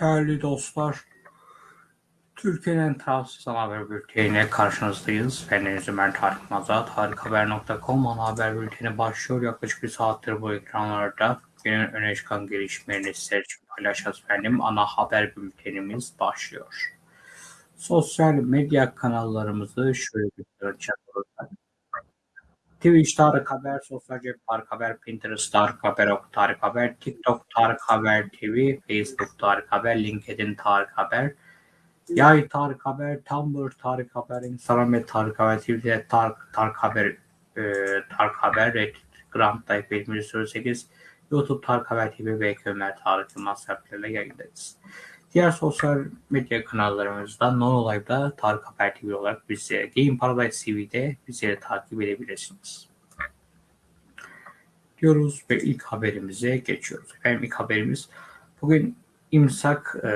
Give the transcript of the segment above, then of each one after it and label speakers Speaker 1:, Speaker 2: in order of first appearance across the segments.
Speaker 1: Değerli dostlar, Türkiye'nin tarafsız haber bülteniyle karşınızdayız. Ben Deniz Ömer Tarık Mazat, harikahaber.com ana haber bülteni başlıyor. Yaklaşık bir saattir bu ekranlarda günün öne çıkan gelişmelerini sizler için paylaşacağız efendim. Ana haber bültenimiz başlıyor. Sosyal medya kanallarımızı şöyle göstereceğim. Twitch Tarık Haber, Sosyal Cep Tarık Haber, Pinterest Tarık Haber, Ok Tarık Haber, TikTok Tarık Haber TV, Facebook Tarık Haber, LinkedIn Tarık Haber, Yay Tarık Haber, Tumblr Tarık Haber, Instagram ve Tarık Haber, Twitter Tarık, Tarık Haber, e, Tarık Haber, Reddit, Grand Type 708, YouTube Tarık Haber TV ve Ömer Tarık Yılmaz serpileriyle yayındayız. Diğer sosyal medya kanallarımızdan Non Live'da Tarık Haber TV olarak bizi Game Paradise TV'de bizleri takip edebilirsiniz. Diyoruz ve ilk haberimize geçiyoruz. Efendim ilk haberimiz bugün imsak e,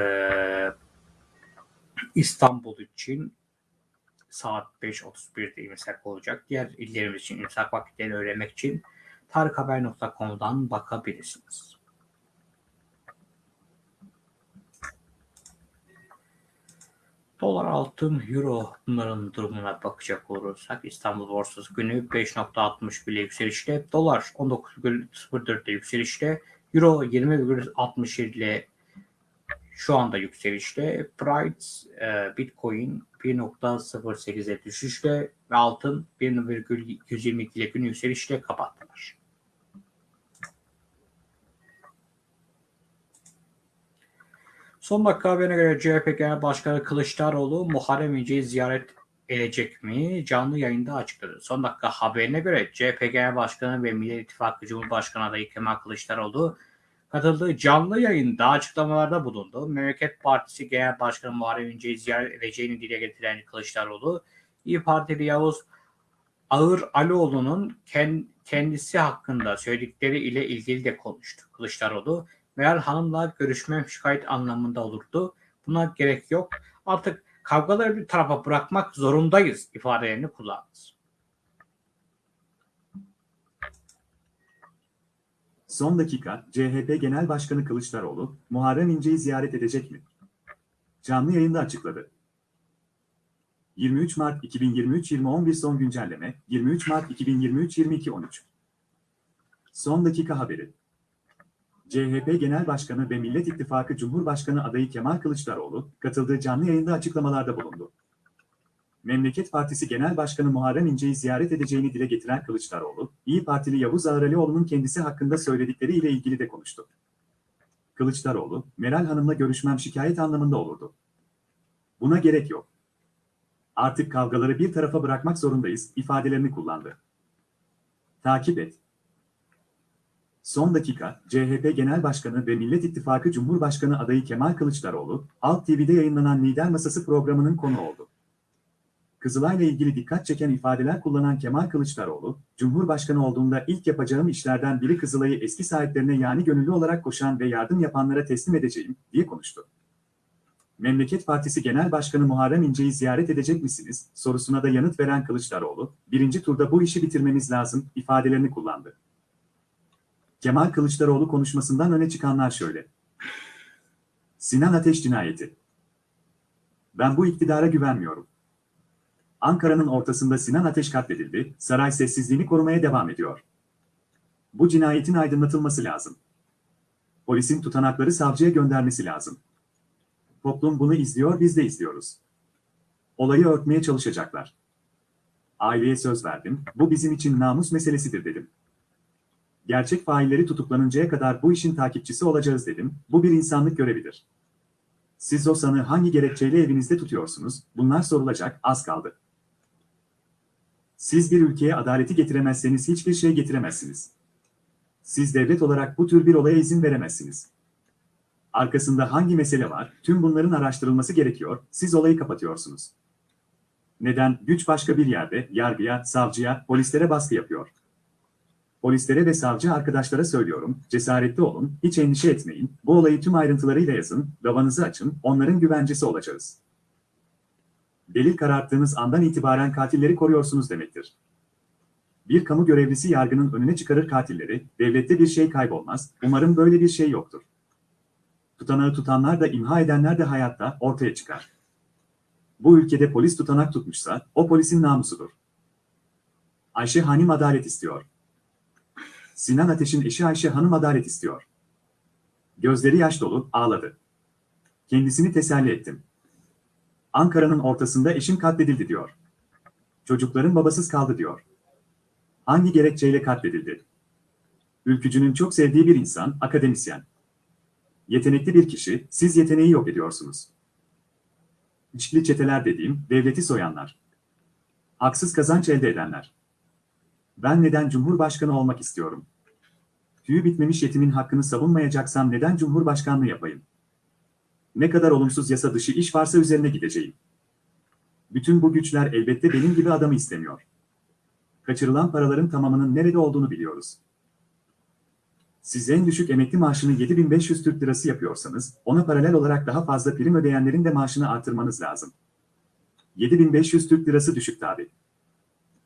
Speaker 1: İstanbul için saat 5.31'de imsak olacak. Diğer illerimiz için imsak vakitlerini öğrenmek için tarikhaber.com'dan bakabilirsiniz. Dolar, altın, euro bunların durumuna bakacak olursak İstanbul borsası günü 5.60 bile yükselişte, dolar 19,04'te yükselişte, euro 20,67 ile şu anda yükselişte, Price, e, Bitcoin 1.08'e düşüşte ve altın 1.122 ile gün yükselişte kapattılar. Son dakika haberine göre CHP Genel Başkanı Kılıçdaroğlu Muharrem İnce'yi ziyaret edecek mi? Canlı yayında açıkladı. Son dakika haberine göre CHP Genel Başkanı ve Millet İttifakı Cumhurbaşkanı adayı Kemal Kılıçdaroğlu katıldığı canlı yayında açıklamalarda bulundu. Memleket Partisi Genel Başkanı Muharrem İnce'yi ziyaret edeceğini dile getiren Kılıçdaroğlu, İyi Partili Yavuz Ağır Alioğlu'nun kendisi hakkında söyledikleri ile ilgili de konuştu. Kılıçdaroğlu, Meral Hanım'la görüşmem şikayet anlamında olurdu. Buna gerek yok. Artık kavgaları bir tarafa bırakmak zorundayız ifadelerini kullandı.
Speaker 2: Son dakika, CHP Genel Başkanı Kılıçdaroğlu, Muharrem İnce'yi ziyaret edecek mi? Canlı yayında açıkladı. 23 Mart 2023 2011 son güncelleme, 23 Mart 2023 22 13. Son dakika haberi. CHP Genel Başkanı ve Millet İttifakı Cumhurbaşkanı adayı Kemal Kılıçdaroğlu, katıldığı canlı yayında açıklamalarda bulundu. Memleket Partisi Genel Başkanı Muharrem İnce'yi ziyaret edeceğini dile getiren Kılıçdaroğlu, İyi Partili Yavuz Ağralioğlu'nun kendisi hakkında söyledikleri ile ilgili de konuştu. Kılıçdaroğlu, Meral Hanım'la görüşmem şikayet anlamında olurdu. Buna gerek yok. Artık kavgaları bir tarafa bırakmak zorundayız ifadelerini kullandı. Takip et. Son dakika, CHP Genel Başkanı ve Millet İttifakı Cumhurbaşkanı adayı Kemal Kılıçdaroğlu, Alt TV'de yayınlanan Lider Masası programının konu oldu. Kızılay'la ilgili dikkat çeken ifadeler kullanan Kemal Kılıçdaroğlu, Cumhurbaşkanı olduğunda ilk yapacağım işlerden biri Kızılay'ı eski sahiplerine yani gönüllü olarak koşan ve yardım yapanlara teslim edeceğim, diye konuştu. Memleket Partisi Genel Başkanı Muharrem İnce'yi ziyaret edecek misiniz, sorusuna da yanıt veren Kılıçdaroğlu, birinci turda bu işi bitirmemiz lazım, ifadelerini kullandı. Kemal Kılıçdaroğlu konuşmasından öne çıkanlar şöyle. Sinan Ateş cinayeti. Ben bu iktidara güvenmiyorum. Ankara'nın ortasında Sinan Ateş katledildi, saray sessizliğini korumaya devam ediyor. Bu cinayetin aydınlatılması lazım. Polisin tutanakları savcıya göndermesi lazım. Toplum bunu izliyor, biz de izliyoruz. Olayı örtmeye çalışacaklar. Aileye söz verdim, bu bizim için namus meselesidir dedim. Gerçek failleri tutuklanıncaya kadar bu işin takipçisi olacağız dedim, bu bir insanlık görevidir. Siz o sanı hangi gerekçeyle evinizde tutuyorsunuz, bunlar sorulacak, az kaldı. Siz bir ülkeye adaleti getiremezseniz hiçbir şey getiremezsiniz. Siz devlet olarak bu tür bir olaya izin veremezsiniz. Arkasında hangi mesele var, tüm bunların araştırılması gerekiyor, siz olayı kapatıyorsunuz. Neden? Güç başka bir yerde, yargıya, savcıya, polislere baskı yapıyor. Polislere ve savcı arkadaşlara söylüyorum, cesaretli olun, hiç endişe etmeyin, bu olayı tüm ayrıntılarıyla yazın, davanızı açın, onların güvencesi olacağız. Delil kararttığınız andan itibaren katilleri koruyorsunuz demektir. Bir kamu görevlisi yargının önüne çıkarır katilleri, devlette bir şey kaybolmaz, umarım böyle bir şey yoktur. Tutanağı tutanlar da imha edenler de hayatta ortaya çıkar. Bu ülkede polis tutanak tutmuşsa o polisin namusudur. Ayşe Hanım adalet istiyor. Sinan Ateş'in eşi Ayşe Hanım adalet istiyor. Gözleri yaş dolu, ağladı. Kendisini teselli ettim. Ankara'nın ortasında eşim katledildi diyor. Çocukların babasız kaldı diyor. Hangi gerekçeyle katledildi? Ülkücünün çok sevdiği bir insan, akademisyen. Yetenekli bir kişi, siz yeteneği yok ediyorsunuz. İçli çeteler dediğim, devleti soyanlar. Haksız kazanç elde edenler. Ben neden Cumhurbaşkanı olmak istiyorum? Tüyü bitmemiş yetimin hakkını savunmayacaksam neden Cumhurbaşkanlığı yapayım? Ne kadar olumsuz yasa dışı iş varsa üzerine gideceğim. Bütün bu güçler elbette benim gibi adamı istemiyor. Kaçırılan paraların tamamının nerede olduğunu biliyoruz. Siz en düşük emekli maaşını 7500 Türk Lirası yapıyorsanız, ona paralel olarak daha fazla prim ödeyenlerin de maaşını artırmanız lazım. 7500 Türk Lirası düşük tabi.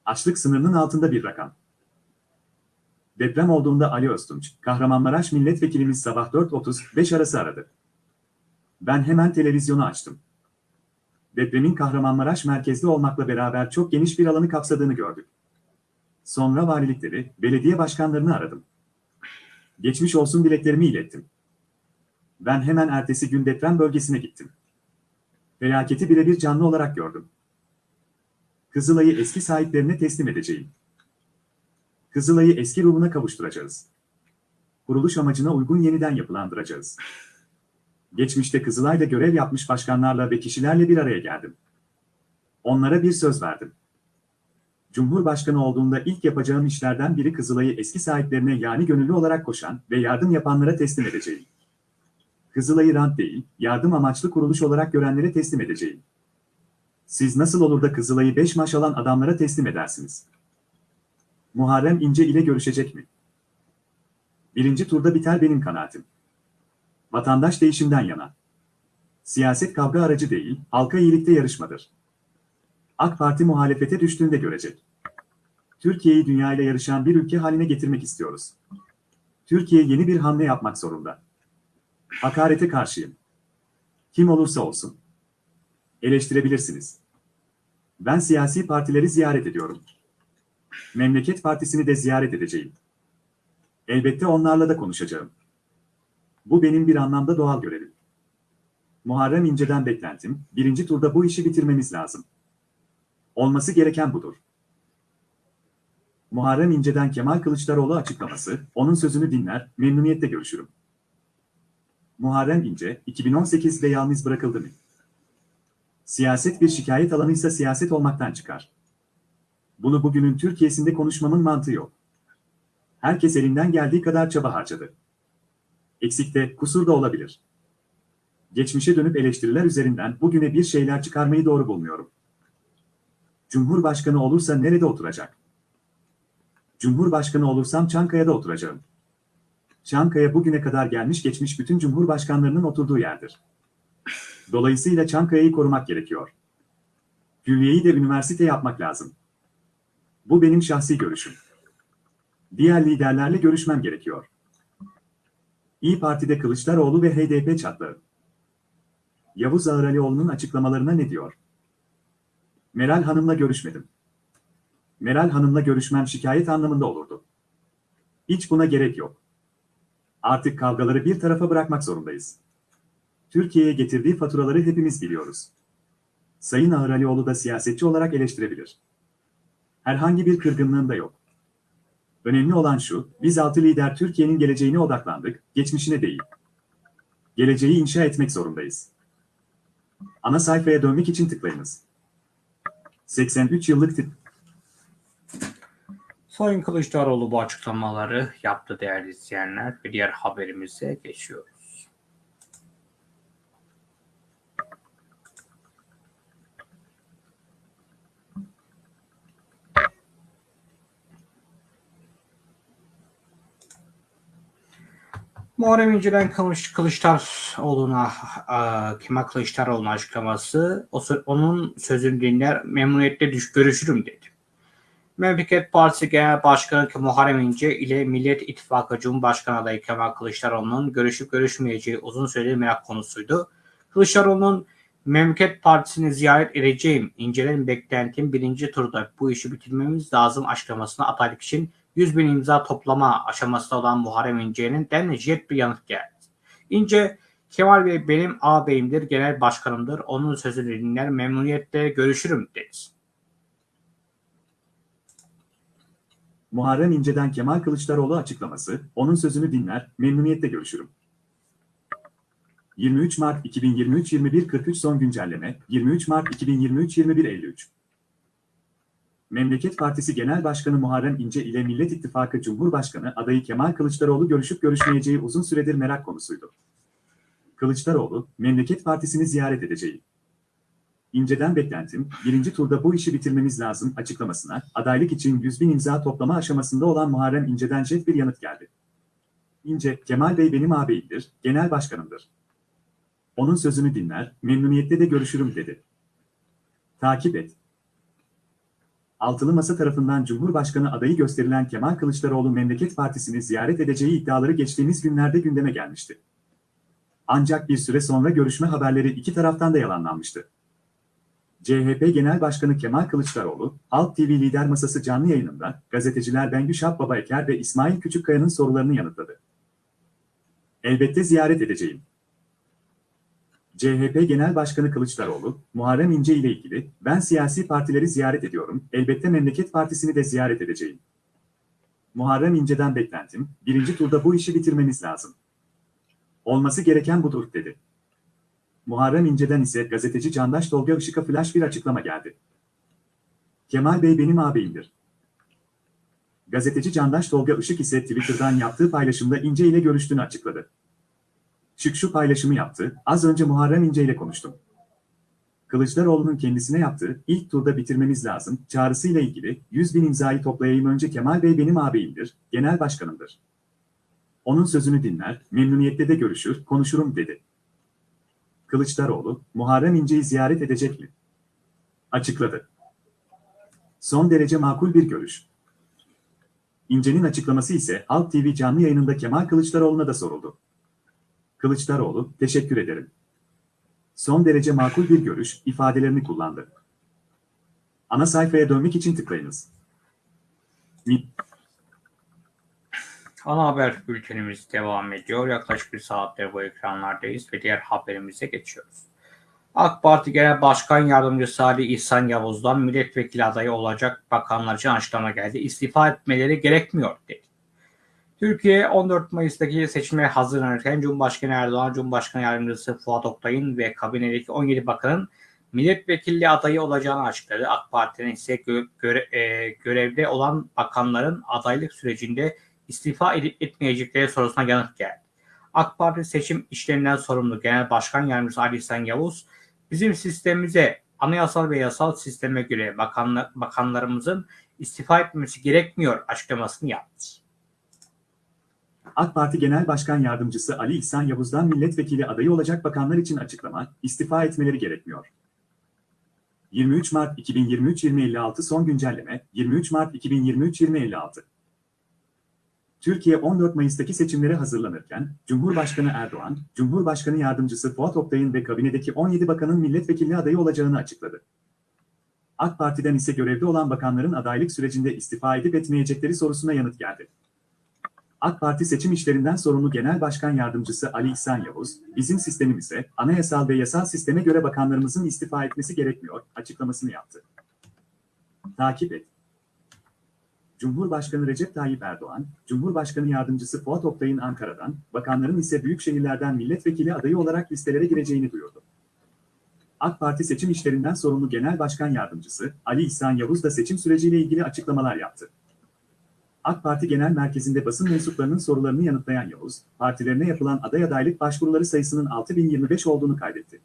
Speaker 2: Açlık sınırının altında bir rakam. Deprem olduğunda Ali Öztunç, Kahramanmaraş milletvekilimiz sabah 4.30-5 arası aradı. Ben hemen televizyonu açtım. Depremin Kahramanmaraş merkezli olmakla beraber çok geniş bir alanı kapsadığını gördük. Sonra valilikleri, belediye başkanlarını aradım. Geçmiş olsun dileklerimi ilettim. Ben hemen ertesi gün deprem bölgesine gittim. Felaketi birebir canlı olarak gördüm. Kızılay'ı eski sahiplerine teslim edeceğim. Kızılay'ı eski ruhuna kavuşturacağız. Kuruluş amacına uygun yeniden yapılandıracağız. Geçmişte Kızılay'da görev yapmış başkanlarla ve kişilerle bir araya geldim. Onlara bir söz verdim. Cumhurbaşkanı olduğunda ilk yapacağım işlerden biri Kızılay'ı eski sahiplerine yani gönüllü olarak koşan ve yardım yapanlara teslim edeceğim. Kızılay'ı rant değil, yardım amaçlı kuruluş olarak görenlere teslim edeceğim. Siz nasıl olur da Kızılay'ı beş maaş alan adamlara teslim edersiniz? Muharrem İnce ile görüşecek mi? Birinci turda biter benim kanaatim. Vatandaş değişimden yana. Siyaset kavga aracı değil, halka iyilikte yarışmadır. AK Parti muhalefete düştüğünde görecek. Türkiye'yi dünyayla yarışan bir ülke haline getirmek istiyoruz. Türkiye yeni bir hamle yapmak zorunda. Hakarete karşıyım. Kim olursa olsun. Eleştirebilirsiniz. Ben siyasi partileri ziyaret ediyorum. Memleket Partisi'ni de ziyaret edeceğim. Elbette onlarla da konuşacağım. Bu benim bir anlamda doğal görevim. Muharrem İnce'den beklentim, birinci turda bu işi bitirmemiz lazım. Olması gereken budur. Muharrem İnce'den Kemal Kılıçdaroğlu açıklaması, onun sözünü dinler, memnuniyetle görüşürüm. Muharrem İnce, 2018'de yalnız bırakıldı mı? Siyaset bir şikayet alanıysa siyaset olmaktan çıkar. Bunu bugünün Türkiye'sinde konuşmamın mantığı yok. Herkes elinden geldiği kadar çaba harcadı. Eksik de, kusur da olabilir. Geçmişe dönüp eleştiriler üzerinden bugüne bir şeyler çıkarmayı doğru bulmuyorum. Cumhurbaşkanı olursa nerede oturacak? Cumhurbaşkanı olursam Çankaya'da oturacağım. Çankaya bugüne kadar gelmiş geçmiş bütün cumhurbaşkanlarının oturduğu yerdir. Dolayısıyla Çankaya'yı korumak gerekiyor. Külliyeyi de üniversite yapmak lazım. Bu benim şahsi görüşüm. Diğer liderlerle görüşmem gerekiyor. İyi Parti'de Kılıçdaroğlu ve HDP çatlağı. Yavuz Ağıralioğlu'nun açıklamalarına ne diyor? Meral Hanım'la görüşmedim. Meral Hanım'la görüşmem şikayet anlamında olurdu. Hiç buna gerek yok. Artık kavgaları bir tarafa bırakmak zorundayız. Türkiye'ye getirdiği faturaları hepimiz biliyoruz. Sayın Ağıralioğlu da siyasetçi olarak eleştirebilir. Herhangi bir kırgınlığım da yok. Önemli olan şu, biz altı lider Türkiye'nin geleceğine odaklandık, geçmişine değil. Geleceği inşa etmek zorundayız. Ana sayfaya dönmek için tıklayınız. 83 yıllık tip.
Speaker 1: Sayın Kılıçdaroğlu bu açıklamaları yaptı değerli izleyenler. Bir diğer haberimize geçiyoruz. Muharrem İnce'den Kılıç, Kılıçdaroğlu'na, e, Kemal Kılıçdaroğlu'nun açıklaması, o, onun sözünü dinler, memnuniyetle düş görüşürüm dedi. Memleket Partisi Genel Başkanı Muharrem İnce ile Millet İttifakı Cumhurbaşkanı adayı Kemal Kılıçdaroğlu'nun görüşüp görüşmeyeceği uzun süredir merak konusuydu. Kılıçdaroğlu'nun Memleket Partisi'ni ziyaret edeceğim. İnce'nin beklentim birinci turda bu işi bitirmemiz lazım açıklamasına adaylık için 100 bin imza toplama aşamasında olan Muharrem İnce'nin den jet bir yanıt geldi. İnce, Kemal Bey benim ağabeyimdir, genel başkanımdır. Onun sözünü dinler, memnuniyetle görüşürüm dedi.
Speaker 2: Muharrem İnce'den Kemal Kılıçdaroğlu açıklaması, onun sözünü dinler, memnuniyetle görüşürüm. 23 Mart 2023 21.43 son güncelleme, 23 Mart 2023 21.53 Memleket Partisi Genel Başkanı Muharrem İnce ile Millet İttifakı Cumhurbaşkanı adayı Kemal Kılıçdaroğlu görüşüp görüşmeyeceği uzun süredir merak konusuydu. Kılıçdaroğlu, Memleket Partisi'ni ziyaret edeceği. İnce'den beklentim, birinci turda bu işi bitirmemiz lazım açıklamasına, adaylık için 100 bin imza toplama aşamasında olan Muharrem İnce'den jet bir yanıt geldi. İnce, Kemal Bey benim ağabeyimdir, genel başkanımdır. Onun sözünü dinler, memnuniyetle de görüşürüm dedi. Takip et. Altılı Masa tarafından Cumhurbaşkanı adayı gösterilen Kemal Kılıçdaroğlu Memleket Partisi'ni ziyaret edeceği iddiaları geçtiğimiz günlerde gündeme gelmişti. Ancak bir süre sonra görüşme haberleri iki taraftan da yalanlanmıştı. CHP Genel Başkanı Kemal Kılıçdaroğlu, Halk TV Lider Masası canlı yayınında gazeteciler Bengü Şahbaba Eker ve İsmail Küçükkaya'nın sorularını yanıtladı. Elbette ziyaret edeceğim. CHP Genel Başkanı Kılıçdaroğlu, Muharrem İnce ile ilgili, ben siyasi partileri ziyaret ediyorum, elbette Memleket Partisi'ni de ziyaret edeceğim. Muharrem İnce'den beklentim, birinci turda bu işi bitirmemiz lazım. Olması gereken budur, dedi. Muharrem İnce'den ise gazeteci Candaş Tolga Işık'a flash bir açıklama geldi. Kemal Bey benim ağabeyimdir. Gazeteci Candaş Tolga Işık ise Twitter'dan yaptığı paylaşımda İnce ile görüştüğünü açıkladı. Şık şu paylaşımı yaptı, az önce Muharrem İnce ile konuştum. Kılıçdaroğlu'nun kendisine yaptığı ilk turda bitirmemiz lazım çağrısıyla ilgili 100 bin imzayı toplayayım önce Kemal Bey benim ağabeyimdir, genel başkanımdır. Onun sözünü dinler, memnuniyetle de görüşür, konuşurum dedi. Kılıçdaroğlu, Muharrem İnce'yi ziyaret edecek mi? Açıkladı. Son derece makul bir görüş. İnce'nin açıklaması ise Halk TV canlı yayınında Kemal Kılıçdaroğlu'na da soruldu. Kılıçdaroğlu, teşekkür ederim. Son derece makul bir görüş ifadelerini kullandı. Ana sayfaya dönmek için tıklayınız.
Speaker 1: Ana haber bültenimiz devam ediyor. Yaklaşık bir saattir bu ekranlardayız ve diğer haberimize geçiyoruz. AK Parti Genel Başkan Yardımcısı Ali İhsan Yavuz'dan milletvekili adayı olacak bakanlar için açıklama geldi. İstifa etmeleri gerekmiyor dedi. Türkiye 14 Mayıs'taki seçime hazırlanırken Cumhurbaşkanı Erdoğan, Cumhurbaşkanı Yardımcısı Fuat Oktay'ın ve kabinedeki 17 bakanın milletvekilliği adayı olacağını açıkladı. AK Parti'nin ise gö- göre- e, görevde olan bakanların adaylık sürecinde istifa edip etmeyecekleri sorusuna yanıt geldi. AK Parti seçim işlerinden sorumlu Genel Başkan Yardımcısı Ali İhsan Yavuz, bizim sistemimize, anayasal ve yasal sisteme göre bakanla, bakanlarımızın istifa etmesi gerekmiyor açıklamasını yaptı.
Speaker 2: AK Parti Genel Başkan Yardımcısı Ali İhsan Yavuz'dan milletvekili adayı olacak bakanlar için açıklama, istifa etmeleri gerekmiyor. 23 Mart 2023-2056 son güncelleme, 23 Mart 2023-2056 Türkiye 14 Mayıs'taki seçimlere hazırlanırken, Cumhurbaşkanı Erdoğan, Cumhurbaşkanı Yardımcısı Fuat Oktay'ın ve kabinedeki 17 bakanın milletvekili adayı olacağını açıkladı. AK Parti'den ise görevde olan bakanların adaylık sürecinde istifa edip etmeyecekleri sorusuna yanıt geldi. AK Parti seçim işlerinden sorumlu Genel Başkan Yardımcısı Ali İhsan Yavuz, bizim sistemimize, anayasal ve yasal sisteme göre bakanlarımızın istifa etmesi gerekmiyor, açıklamasını yaptı. Takip et. Cumhurbaşkanı Recep Tayyip Erdoğan, Cumhurbaşkanı Yardımcısı Fuat Oktay'ın Ankara'dan, bakanların ise büyük şehirlerden milletvekili adayı olarak listelere gireceğini duyurdu. AK Parti seçim işlerinden sorumlu Genel Başkan Yardımcısı Ali İhsan Yavuz da seçim süreciyle ilgili açıklamalar yaptı. AK Parti Genel Merkezi'nde basın mensuplarının sorularını yanıtlayan Yavuz, partilerine yapılan aday adaylık başvuruları sayısının 6025 olduğunu kaydetti.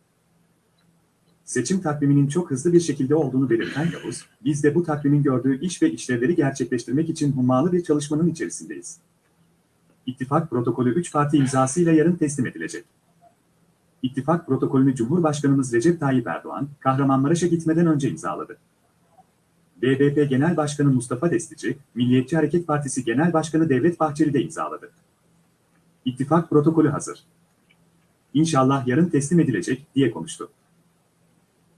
Speaker 2: Seçim takviminin çok hızlı bir şekilde olduğunu belirten Yavuz, biz de bu takvimin gördüğü iş ve işlevleri gerçekleştirmek için hummalı bir çalışmanın içerisindeyiz. İttifak protokolü 3 parti imzasıyla yarın teslim edilecek. İttifak protokolünü Cumhurbaşkanımız Recep Tayyip Erdoğan, Kahramanmaraş'a gitmeden önce imzaladı. BBP Genel Başkanı Mustafa Destici, Milliyetçi Hareket Partisi Genel Başkanı Devlet Bahçeli de imzaladı. İttifak protokolü hazır. İnşallah yarın teslim edilecek, diye konuştu.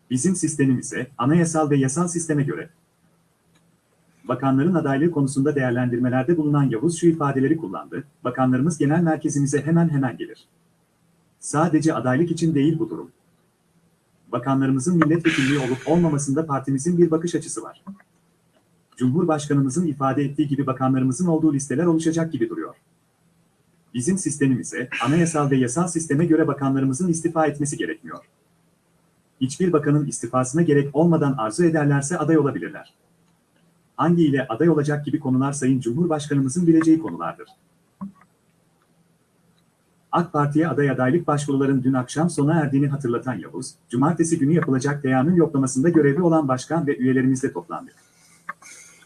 Speaker 2: Bizim sistemimize, anayasal ve yasal sisteme göre. Bakanların adaylığı konusunda değerlendirmelerde bulunan Yavuz şu ifadeleri kullandı, bakanlarımız genel merkezimize hemen hemen gelir. Sadece adaylık için değil bu durum. Bakanlarımızın milletvekilliği olup olmamasında partimizin bir bakış açısı var. Cumhurbaşkanımızın ifade ettiği gibi bakanlarımızın olduğu listeler oluşacak gibi duruyor. Bizim sistemimize, anayasal ve yasal sisteme göre bakanlarımızın istifa etmesi gerekmiyor. Hiçbir bakanın istifasına gerek olmadan arzu ederlerse aday olabilirler. Hangi ile aday olacak gibi konular Sayın Cumhurbaşkanımızın bileceği konulardır. AK Parti'ye aday adaylık başvuruların dün akşam sona erdiğini hatırlatan Yavuz, cumartesi günü yapılacak teamül yoklamasında görevli olan başkan ve üyelerimizle toplandık.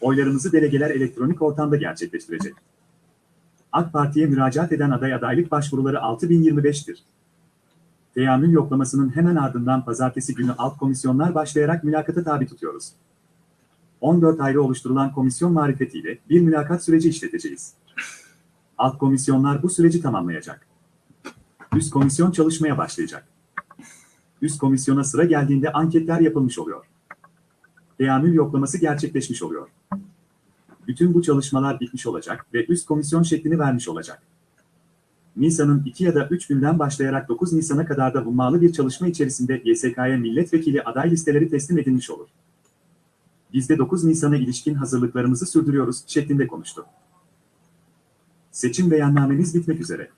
Speaker 2: Oylarımızı delegeler elektronik ortamda gerçekleştirecek. AK Parti'ye müracaat eden aday adaylık başvuruları 6025'tir. Teamül yoklamasının hemen ardından pazartesi günü alt komisyonlar başlayarak mülakata tabi tutuyoruz. 14 ayrı oluşturulan komisyon marifetiyle bir mülakat süreci işleteceğiz. Alt komisyonlar bu süreci tamamlayacak. Üst komisyon çalışmaya başlayacak. Üst komisyona sıra geldiğinde anketler yapılmış oluyor. Teamül yoklaması gerçekleşmiş oluyor. Bütün bu çalışmalar bitmiş olacak ve üst komisyon şeklini vermiş olacak. Nisan'ın 2 ya da 3 günden başlayarak 9 Nisan'a kadar da hummalı bir çalışma içerisinde YSK'ya milletvekili aday listeleri teslim edilmiş olur. Biz de 9 Nisan'a ilişkin hazırlıklarımızı sürdürüyoruz şeklinde konuştu. Seçim beyannamemiz bitmek üzere.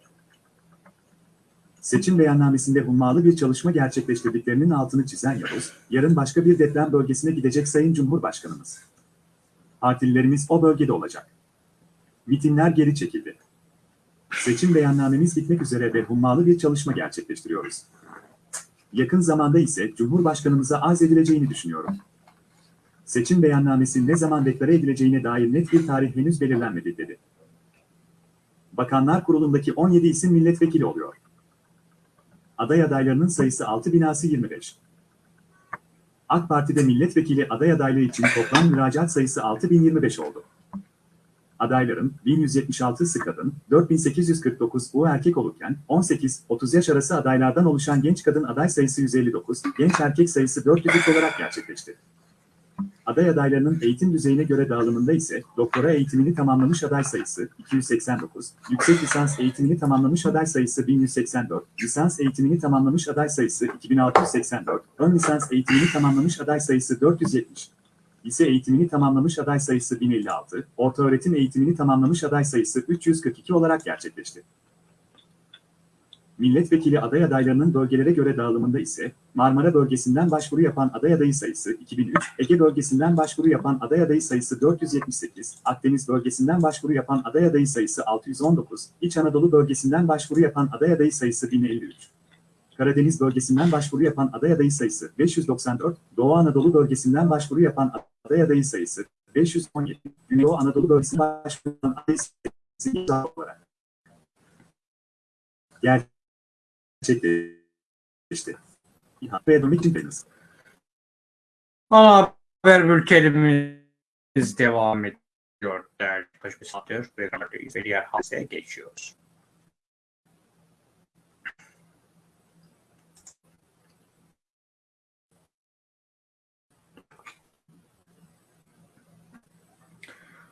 Speaker 2: Seçim beyannamesinde hummalı bir çalışma gerçekleştirdiklerinin altını çizen Yavuz, yarın başka bir deprem bölgesine gidecek Sayın Cumhurbaşkanımız. Partililerimiz o bölgede olacak. Mitinler geri çekildi. Seçim beyannamemiz bitmek üzere ve hummalı bir çalışma gerçekleştiriyoruz. Yakın zamanda ise Cumhurbaşkanımıza arz edileceğini düşünüyorum. Seçim beyannamesi ne zaman deklare edileceğine dair net bir tarih henüz belirlenmedi dedi. Bakanlar Kurulu'ndaki 17 isim milletvekili oluyor. Aday adaylarının sayısı 6 binası 25. AK Parti'de milletvekili aday adaylığı için toplam müracaat sayısı 6025 oldu. Adayların 1176'sı kadın, 4849 bu erkek olurken 18-30 yaş arası adaylardan oluşan genç kadın aday sayısı 159, genç erkek sayısı 403 olarak gerçekleşti. Aday adaylarının eğitim düzeyine göre dağılımında ise doktora eğitimini tamamlamış aday sayısı 289, yüksek lisans eğitimini tamamlamış aday sayısı 1184, lisans eğitimini tamamlamış aday sayısı 2684, ön lisans eğitimini tamamlamış aday sayısı 470, lise eğitimini tamamlamış aday sayısı 1056, ortaöğretim eğitimini tamamlamış aday sayısı 342 olarak gerçekleşti. Milletvekili aday adaylarının bölgelere göre dağılımında ise Marmara bölgesinden başvuru yapan aday adayı sayısı 2003, Ege bölgesinden başvuru yapan aday adayı sayısı 478, Akdeniz bölgesinden başvuru yapan aday adayı sayısı 619, İç Anadolu bölgesinden başvuru yapan aday adayı sayısı 1053. Karadeniz bölgesinden başvuru yapan aday adayı sayısı 594, Doğu Anadolu bölgesinden başvuru yapan aday adayı sayısı 517, Güneydoğu Anadolu bölgesinden başvuru yapan aday sayısı olarak gerçekleşti. Dönmek için beğeniniz.
Speaker 1: Ana haber bültenimiz devam ediyor. Değerli başımız satıyor ve ve diğer hadiseye geçiyoruz.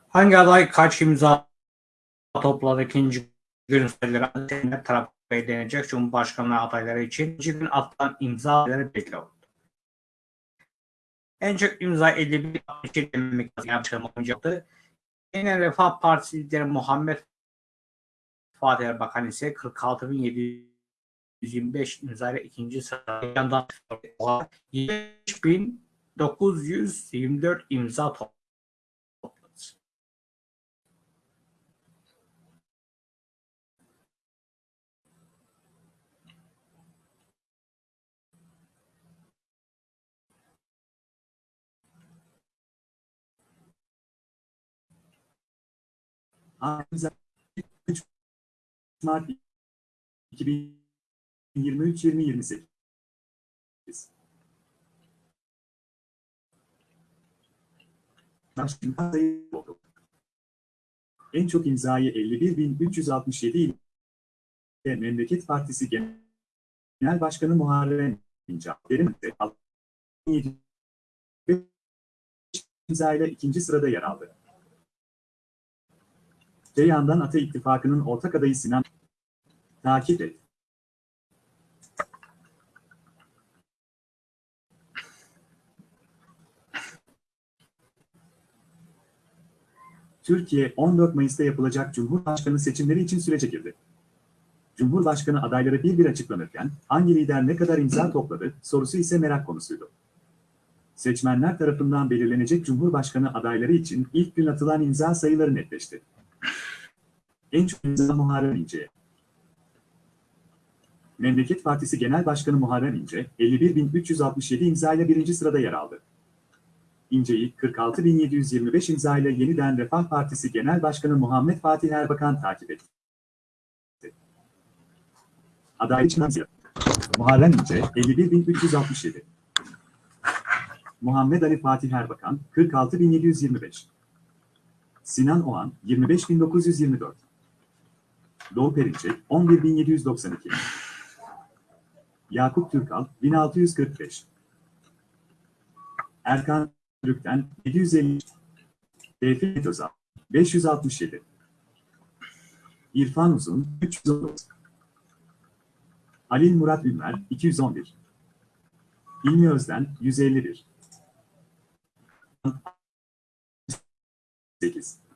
Speaker 1: Hangi aday kaç imza topladı ikinci gün sayıları tarafı belirlenecek Cumhurbaşkanlığı adayları için ikinci gün atılan imza belli oldu. En çok imza 51 için demek yapacağım olacaktı. Yine Refah Partisi lideri Muhammed Fatih Erbakan ise 46.725 imza ile ikinci sırada yandan 25.924 imza topladı.
Speaker 2: 3 Mart 2023-2028 imza sayı oldu. En çok imzayı 51.367 ile Memleket Partisi Genel Başkanı Muharrem İnce verimde 7 imzayla ikinci sırada yer aldı. Öte yandan Ata İttifakı'nın ortak adayı Sinan takip et. Türkiye 14 Mayıs'ta yapılacak Cumhurbaşkanı seçimleri için sürece girdi. Cumhurbaşkanı adayları bir bir açıklanırken hangi lider ne kadar imza topladı sorusu ise merak konusuydu. Seçmenler tarafından belirlenecek Cumhurbaşkanı adayları için ilk gün atılan imza sayıları netleşti. En çok imza Muharrem İnce'ye. Memleket Partisi Genel Başkanı Muharrem İnce, 51.367 imza ile birinci sırada yer aldı. İnce'yi 46.725 imza ile yeniden Refah Partisi Genel Başkanı Muhammed Fatih Erbakan takip etti. Aday için Muharrem İnce 51.367. Muhammed Ali Fatih Erbakan 46.725. Sinan Oğan 25.924. Doğu Perinçek 11.792. Yakup Türkal 1645. Erkan Türk'ten 750. Tevfik Özal 567. İrfan Uzun 319. Halil Murat Ünver 211. İlmi Özden 151. 8.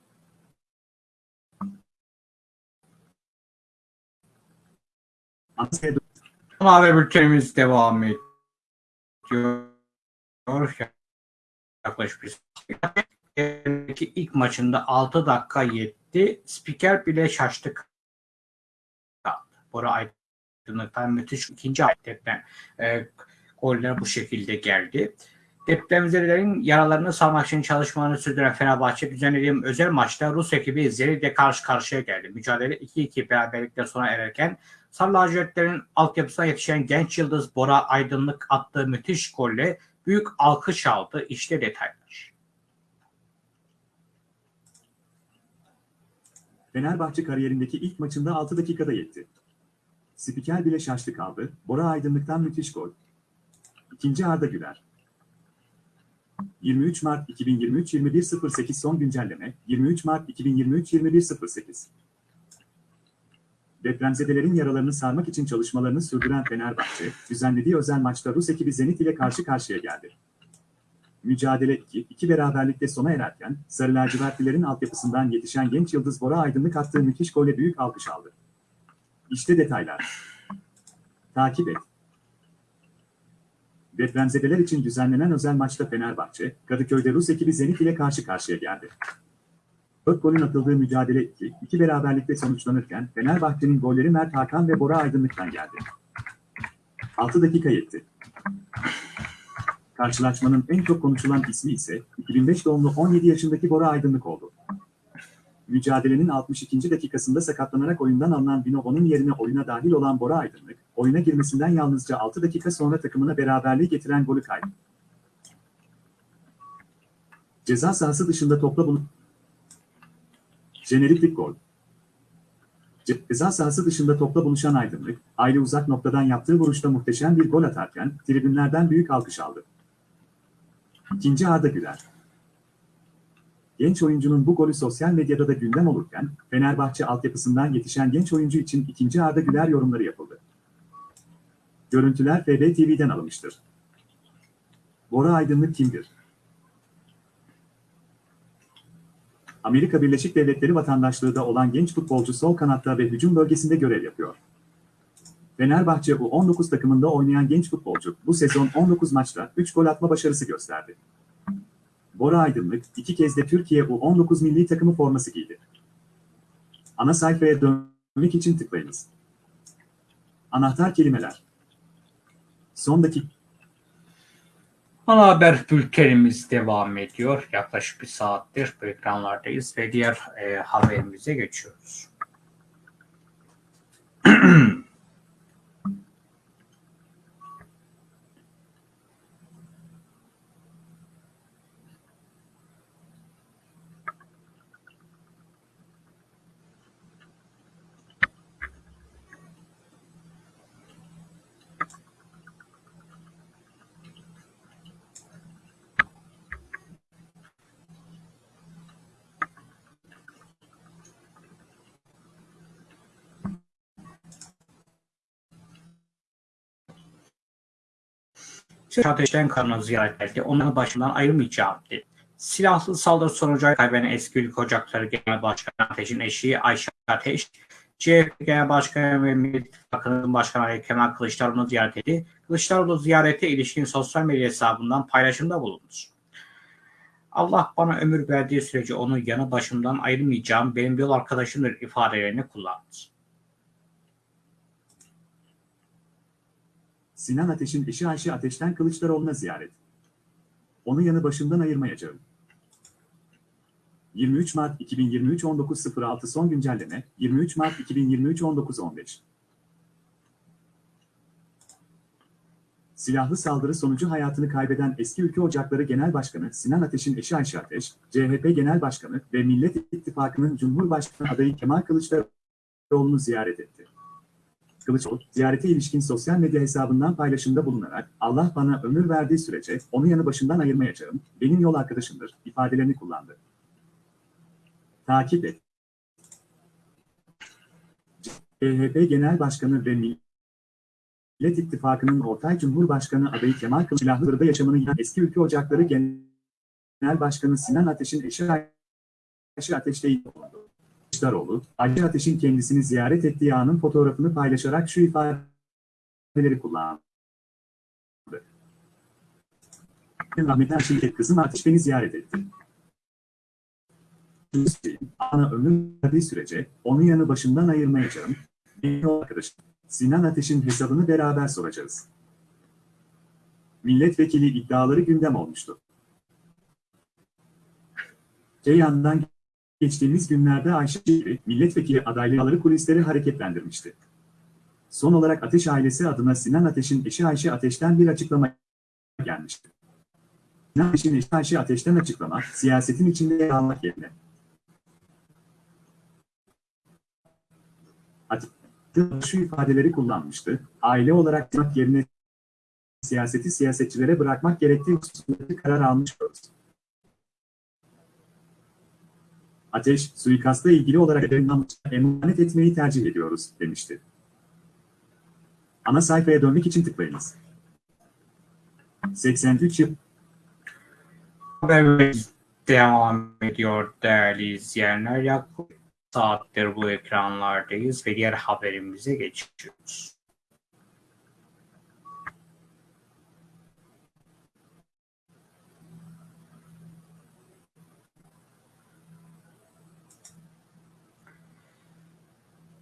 Speaker 1: Ana haber bültenimiz devam ediyor. Yaklaşık bir ilk maçında 6 dakika yetti. Spiker bile şaştı kaldı. Bora Aydınlık'tan müthiş ikinci deprem e, goller bu şekilde geldi. Depremzedelerin yaralarını sarmak için çalışmalarını sürdüren Fenerbahçe düzenlediğim özel maçta Rus ekibi Zeri'de karşı karşıya geldi. Mücadele 2-2 beraberlikle sona ererken Sarı lacivertlerin altyapısına yetişen genç yıldız Bora Aydınlık attığı müthiş golle büyük alkış aldı. İşte detaylar.
Speaker 2: Fenerbahçe kariyerindeki ilk maçında 6 dakikada yetti. Spiker bile şaştı kaldı. Bora Aydınlık'tan müthiş gol. İkinci Arda Güler. 23 Mart 2023 21.08 son güncelleme 23 Mart 2023 21.08 Depremzedelerin yaralarını sarmak için çalışmalarını sürdüren Fenerbahçe, düzenlediği özel maçta Rus ekibi Zenit ile karşı karşıya geldi. Mücadele 2-2 beraberlikte sona ererken, Sarı lacivertlilerin altyapısından yetişen genç yıldız Bora Aydınlık attığı müthiş golle büyük alkış aldı. İşte detaylar. Takip et. Depremzedeler için düzenlenen özel maçta Fenerbahçe, Kadıköy'de Rus ekibi Zenit ile karşı karşıya geldi. 4 golün atıldığı mücadele 2, 2 beraberlikte sonuçlanırken Fenerbahçe'nin golleri Mert Hakan ve Bora Aydınlık'tan geldi. 6 dakika yetti. Karşılaşmanın en çok konuşulan ismi ise 2005 doğumlu 17 yaşındaki Bora Aydınlık oldu. Mücadelenin 62. dakikasında sakatlanarak oyundan alınan Binobo'nun yerine oyuna dahil olan Bora Aydınlık, oyuna girmesinden yalnızca 6 dakika sonra takımına beraberliği getiren golü kaydı. Ceza sahası dışında topla bulup Jeneriklik gol. Ceza sahası dışında topla buluşan Aydınlık, aile uzak noktadan yaptığı vuruşta muhteşem bir gol atarken tribünlerden büyük alkış aldı. İkinci Arda Güler. Genç oyuncunun bu golü sosyal medyada da gündem olurken, Fenerbahçe altyapısından yetişen genç oyuncu için ikinci Arda Güler yorumları yapıldı. Görüntüler FB TV'den alınmıştır. Bora Aydınlık kimdir? Amerika Birleşik Devletleri vatandaşlığı da olan genç futbolcu sol kanatta ve hücum bölgesinde görev yapıyor. Fenerbahçe U19 takımında oynayan genç futbolcu bu sezon 19 maçta 3 gol atma başarısı gösterdi. Bora Aydınlık iki kez de Türkiye U19 milli takımı forması giydi. Ana sayfaya dönmek için tıklayınız. Anahtar kelimeler. Son dakika.
Speaker 1: Ana haber bültenimiz devam ediyor. Yaklaşık bir saattir ekranlardayız ve diğer e, haberimize geçiyoruz. Ateşten kanını ziyaret etti. Onların başından ayrılmayacağım. Silahlı saldırı sonucu kaybeden eski ülke ocakları genel başkanı Ateş'in eşi Ayşe Ateş, CHP Genel Başkanı ve Millet İttifakı'nın Başkanı Ali Kemal Kılıçdaroğlu'nu ziyaret etti. Kılıçdaroğlu ziyarete ilişkin sosyal medya hesabından paylaşımda bulundu. Allah bana ömür verdiği sürece onu yanı başımdan ayırmayacağım benim yol arkadaşımdır ifadelerini kullandı.
Speaker 2: Sinan Ateş'in eşi Ayşe Ateş'ten Kılıçdaroğlu'na ziyaret. Onu yanı başımdan ayırmayacağım. 23 Mart 2023 19.06 son güncelleme 23 Mart 2023 19.15 Silahlı saldırı sonucu hayatını kaybeden eski Ülke Ocakları Genel Başkanı Sinan Ateş'in eşi Ayşe Ateş, CHP Genel Başkanı ve Millet İttifakı'nın Cumhurbaşkanı adayı Kemal Kılıçdaroğlu'nu ziyaret etti. Kılıçdaroğlu, ziyarete ilişkin sosyal medya hesabından paylaşımda bulunarak Allah bana ömür verdiği sürece onu yanı başından ayırmayacağım, benim yol arkadaşımdır ifadelerini kullandı. Takip et. CHP Genel Başkanı ve Millet İttifakı'nın ortay Cumhurbaşkanı adayı Kemal Kılıçdaroğlu'da yaşamını yiyen eski Ülke Ocakları Genel Başkanı Sinan Ateş'in eşi Ayşe Ateş'te bulundu. Kılıçdaroğlu, Ayşe Ateş'in kendisini ziyaret ettiği anın fotoğrafını paylaşarak şu ifadeleri kullandı. Rahmetli Ayşe kızım Ateş beni ziyaret etti. Ana ömür verdiği sürece onun yanı başından ayırmayacağım. Benim arkadaşım Sinan Ateş'in hesabını beraber soracağız. Milletvekili iddiaları gündem olmuştu. Ceyhan'dan geçtiğimiz günlerde Ayşe gibi milletvekili adaylıkları kulisleri hareketlendirmişti. Son olarak Ateş ailesi adına Sinan Ateş'in eşi Ayşe Ateş'ten bir açıklama gelmişti. Sinan Ateş'in eşi Ayşe Ateş'ten açıklama, siyasetin içinde yer almak yerine. Şu ifadeleri kullanmıştı. Aile olarak yapmak yerine siyaseti siyasetçilere bırakmak gerektiği hususunda karar almışıyoruz. Ateş, suikasta ilgili olarak emanet etmeyi tercih ediyoruz, demişti. Ana sayfaya dönmek için tıklayınız. 83 yıl
Speaker 1: Haberimiz devam ediyor değerli izleyenler. Yaklaşık saattir bu ekranlardayız ve diğer haberimize geçiyoruz.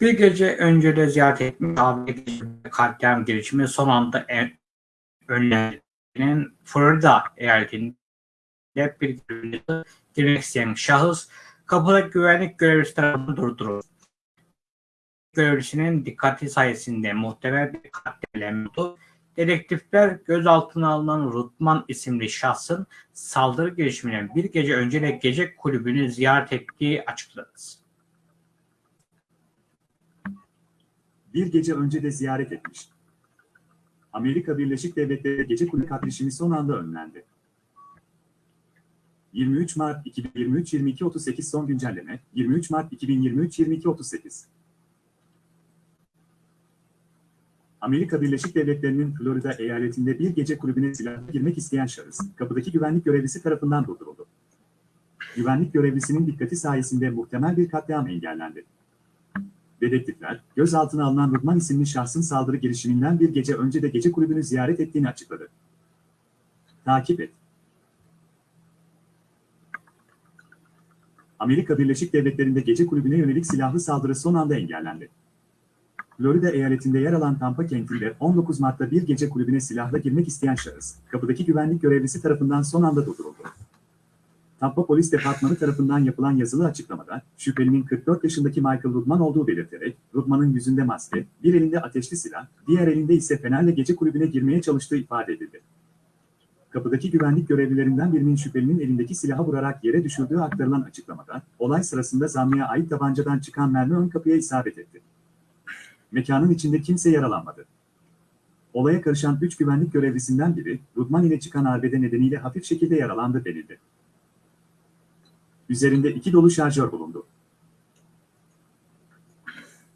Speaker 1: Bir gece önce de ziyaret etmiş abi katliam girişimi son anda en önlerinin Florida eyaletinde bir girmek isteyen şahıs kapıda güvenlik görevlisi tarafından durduruldu. Görevlisinin dikkati sayesinde muhtemel bir katliam oldu. Dedektifler gözaltına alınan Rutman isimli şahsın saldırı girişiminden bir gece önce de gece kulübünü ziyaret ettiği açıkladı.
Speaker 2: Bir gece önce de ziyaret etmiş. Amerika Birleşik Devletleri gece kulübü katliamı son anda önlendi. 23 Mart 2023 22.38 son güncelleme 23 Mart 2023 22.38 Amerika Birleşik Devletleri'nin Florida eyaletinde bir gece kulübüne silahla girmek isteyen şahıs, kapıdaki güvenlik görevlisi tarafından durduruldu. Güvenlik görevlisinin dikkati sayesinde muhtemel bir katliam engellendi. Dedektifler, gözaltına alınan Rıdman isimli şahsın saldırı girişiminden bir gece önce de gece kulübünü ziyaret ettiğini açıkladı. Takip et. Amerika Birleşik Devletleri'nde gece kulübüne yönelik silahlı saldırı son anda engellendi. Florida eyaletinde yer alan Tampa kentinde 19 Mart'ta bir gece kulübüne silahla girmek isteyen şahıs, kapıdaki güvenlik görevlisi tarafından son anda durduruldu. Tampa Polis Departmanı tarafından yapılan yazılı açıklamada, şüphelinin 44 yaşındaki Michael Rudman olduğu belirterek, Rudman'ın yüzünde maske, bir elinde ateşli silah, diğer elinde ise fenerle gece kulübüne girmeye çalıştığı ifade edildi. Kapıdaki güvenlik görevlilerinden birinin şüphelinin elindeki silahı vurarak yere düşürdüğü aktarılan açıklamada, olay sırasında zanlıya ait tabancadan çıkan mermi ön kapıya isabet etti. Mekanın içinde kimse yaralanmadı. Olaya karışan 3 güvenlik görevlisinden biri, Rudman ile çıkan arbede nedeniyle hafif şekilde yaralandı denildi. Üzerinde iki dolu şarjör bulundu.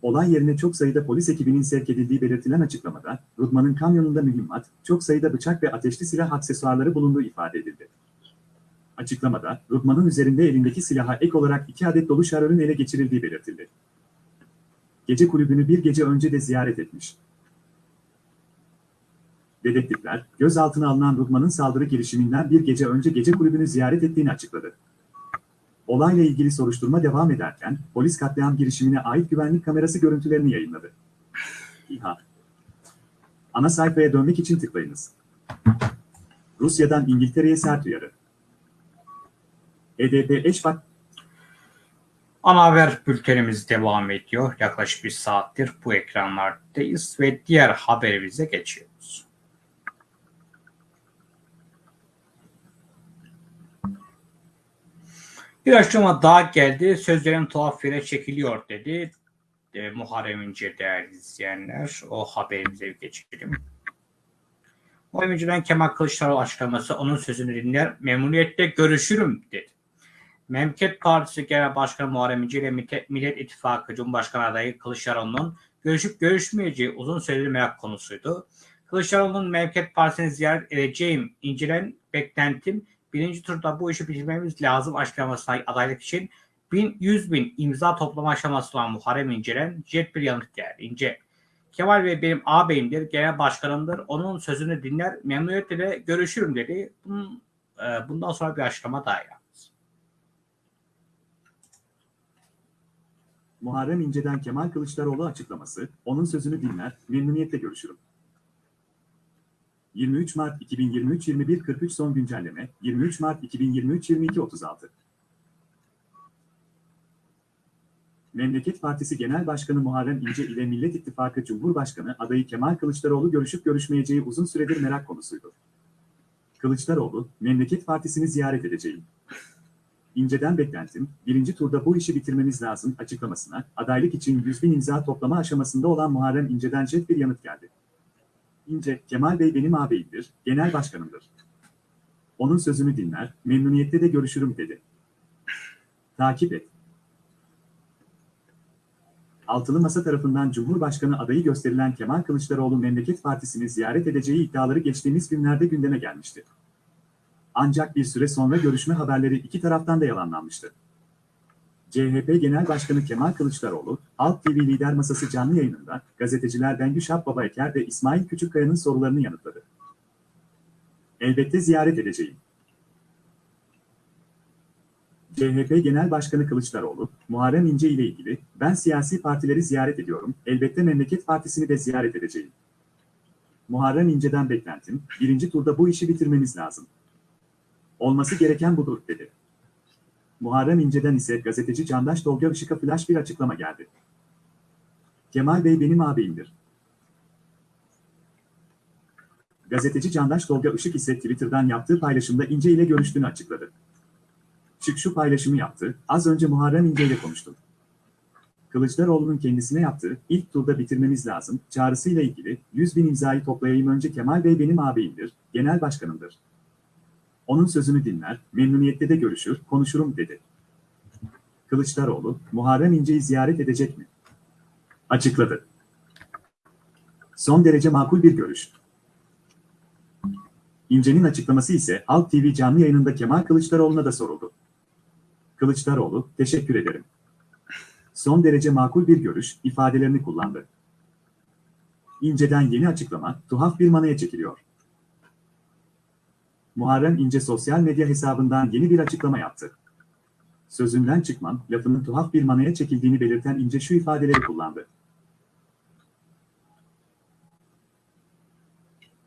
Speaker 2: Olay yerine çok sayıda polis ekibinin sevk edildiği belirtilen açıklamada, Rudman'ın kamyonunda mühimmat, çok sayıda bıçak ve ateşli silah aksesuarları bulunduğu ifade edildi. Açıklamada, Rudman'ın üzerinde elindeki silaha ek olarak iki adet dolu şarjörün ele geçirildiği belirtildi. Gece kulübünü bir gece önce de ziyaret etmiş. Dedektifler, gözaltına alınan Rudman'ın saldırı girişiminden bir gece önce gece kulübünü ziyaret ettiğini açıkladı. Olayla ilgili soruşturma devam ederken, polis katliam girişimine ait güvenlik kamerası görüntülerini yayınladı. İHA Ana sayfaya dönmek için tıklayınız. Rusya'dan İngiltere'ye sert uyarı. EDP eş bak
Speaker 1: Ana haber bültenimiz devam ediyor. Yaklaşık bir saattir bu ekranlardayız ve diğer haberimize geçiyoruz. Bir açıklama daha geldi. Sözlerin tuhaf yere çekiliyor dedi. E, Muharrem İnce değerli izleyenler. O haberimize bir geçelim. Muharrem İnce'den Kemal Kılıçdaroğlu açıklaması onun sözünü dinler, memnuniyetle görüşürüm dedi. Memleket Partisi Genel Başkanı Muharrem İnce ile Millet- İttifakı Cumhurbaşkanı adayı Kılıçdaroğlu'nun görüşüp görüşmeyeceği uzun süredir merak konusuydu. Kılıçdaroğlu'nun Memleket Partisi'ni ziyaret edeceğim, incelen beklentim birinci turda bu işi bitirmemiz lazım açıklamasına adaylık için 1000, 100 bin imza toplama aşaması olan Muharrem İnce'den jet bir yanıt geldi. İnce, Kemal Bey benim ağabeyimdir, genel başkanımdır. Onun sözünü dinler, memnuniyetle de görüşürüm dedi. Bunun, e, bundan sonra bir açıklama daha yaptı.
Speaker 2: Muharrem İnce'den Kemal Kılıçdaroğlu açıklaması, onun sözünü dinler, memnuniyetle görüşürüm. 23 Mart 2023 21.43 son güncelleme, 23 Mart 2023 22.36 Memleket Partisi Genel Başkanı Muharrem İnce ile Millet İttifakı Cumhurbaşkanı adayı Kemal Kılıçdaroğlu görüşüp görüşmeyeceği uzun süredir merak konusuydu. Kılıçdaroğlu, Memleket Partisi'ni ziyaret edeceğim. İnce'den beklentim, birinci turda bu işi bitirmemiz lazım açıklamasına, adaylık için 100 bin imza toplama aşamasında olan Muharrem İnce'den jet bir yanıt geldi. İnce, Kemal Bey benim ağabeyimdir, genel başkanımdır. Onun sözünü dinler, memnuniyetle de görüşürüm dedi. Takip et. Altılı Masa tarafından Cumhurbaşkanı adayı gösterilen Kemal Kılıçdaroğlu Memleket Partisi'ni ziyaret edeceği iddiaları geçtiğimiz günlerde gündeme gelmişti. Ancak bir süre sonra görüşme haberleri iki taraftan da yalanlanmıştı. CHP Genel Başkanı Kemal Kılıçdaroğlu, Halk TV Lider Masası canlı yayınında gazeteciler Bengü Şap Baba Eker ve İsmail Küçükkaya'nın sorularını yanıtladı. Elbette ziyaret edeceğim. CHP Genel Başkanı Kılıçdaroğlu, Muharrem İnce ile ilgili, ben siyasi partileri ziyaret ediyorum, elbette Memleket Partisi'ni de ziyaret edeceğim. Muharrem İnce'den beklentim, birinci turda bu işi bitirmemiz lazım. Olması gereken budur, dedi. Muharrem İnce'den ise gazeteci Candaş Tolga Işık'a flash bir açıklama geldi. Kemal Bey benim ağabeyimdir. Gazeteci Candaş Tolga Işık ise Twitter'dan yaptığı paylaşımda İnce ile görüştüğünü açıkladı. Çık şu paylaşımı yaptı, az önce Muharrem İnce ile konuştum. Kılıçdaroğlu'nun kendisine yaptığı ilk turda bitirmemiz lazım çağrısıyla ilgili 100 bin imzayı toplayayım önce Kemal Bey benim ağabeyimdir, genel başkanımdır. Onun sözünü dinler, memnuniyetle de görüşür, konuşurum dedi. Kılıçdaroğlu, Muharrem İnce'yi ziyaret edecek mi? Açıkladı. Son derece makul bir görüş. İnce'nin açıklaması ise Halk TV canlı yayınında Kemal Kılıçdaroğlu'na da soruldu. Kılıçdaroğlu, teşekkür ederim. Son derece makul bir görüş ifadelerini kullandı. İnce'den yeni açıklama tuhaf bir manaya çekiliyor. Muharrem İnce sosyal medya hesabından yeni bir açıklama yaptı. Sözünden çıkmam, lafının tuhaf bir manaya çekildiğini belirten İnce şu ifadeleri kullandı.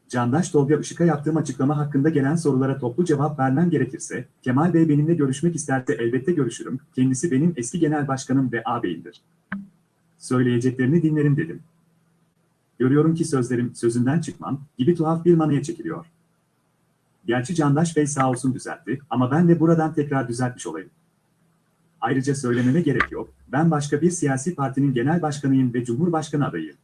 Speaker 2: Candaş Tolga Işık'a yaptığım açıklama hakkında gelen sorulara toplu cevap vermem gerekirse, Kemal Bey benimle görüşmek isterse elbette görüşürüm, kendisi benim eski genel başkanım ve ağabeyimdir. Söyleyeceklerini dinlerim dedim. Görüyorum ki sözlerim sözünden çıkmam gibi tuhaf bir manaya çekiliyor. Gerçi Candaş Bey sağ olsun düzeltti ama ben de buradan tekrar düzeltmiş olayım. Ayrıca söylememe gerek yok, ben başka bir siyasi partinin genel başkanıyım ve cumhurbaşkanı adayıyım.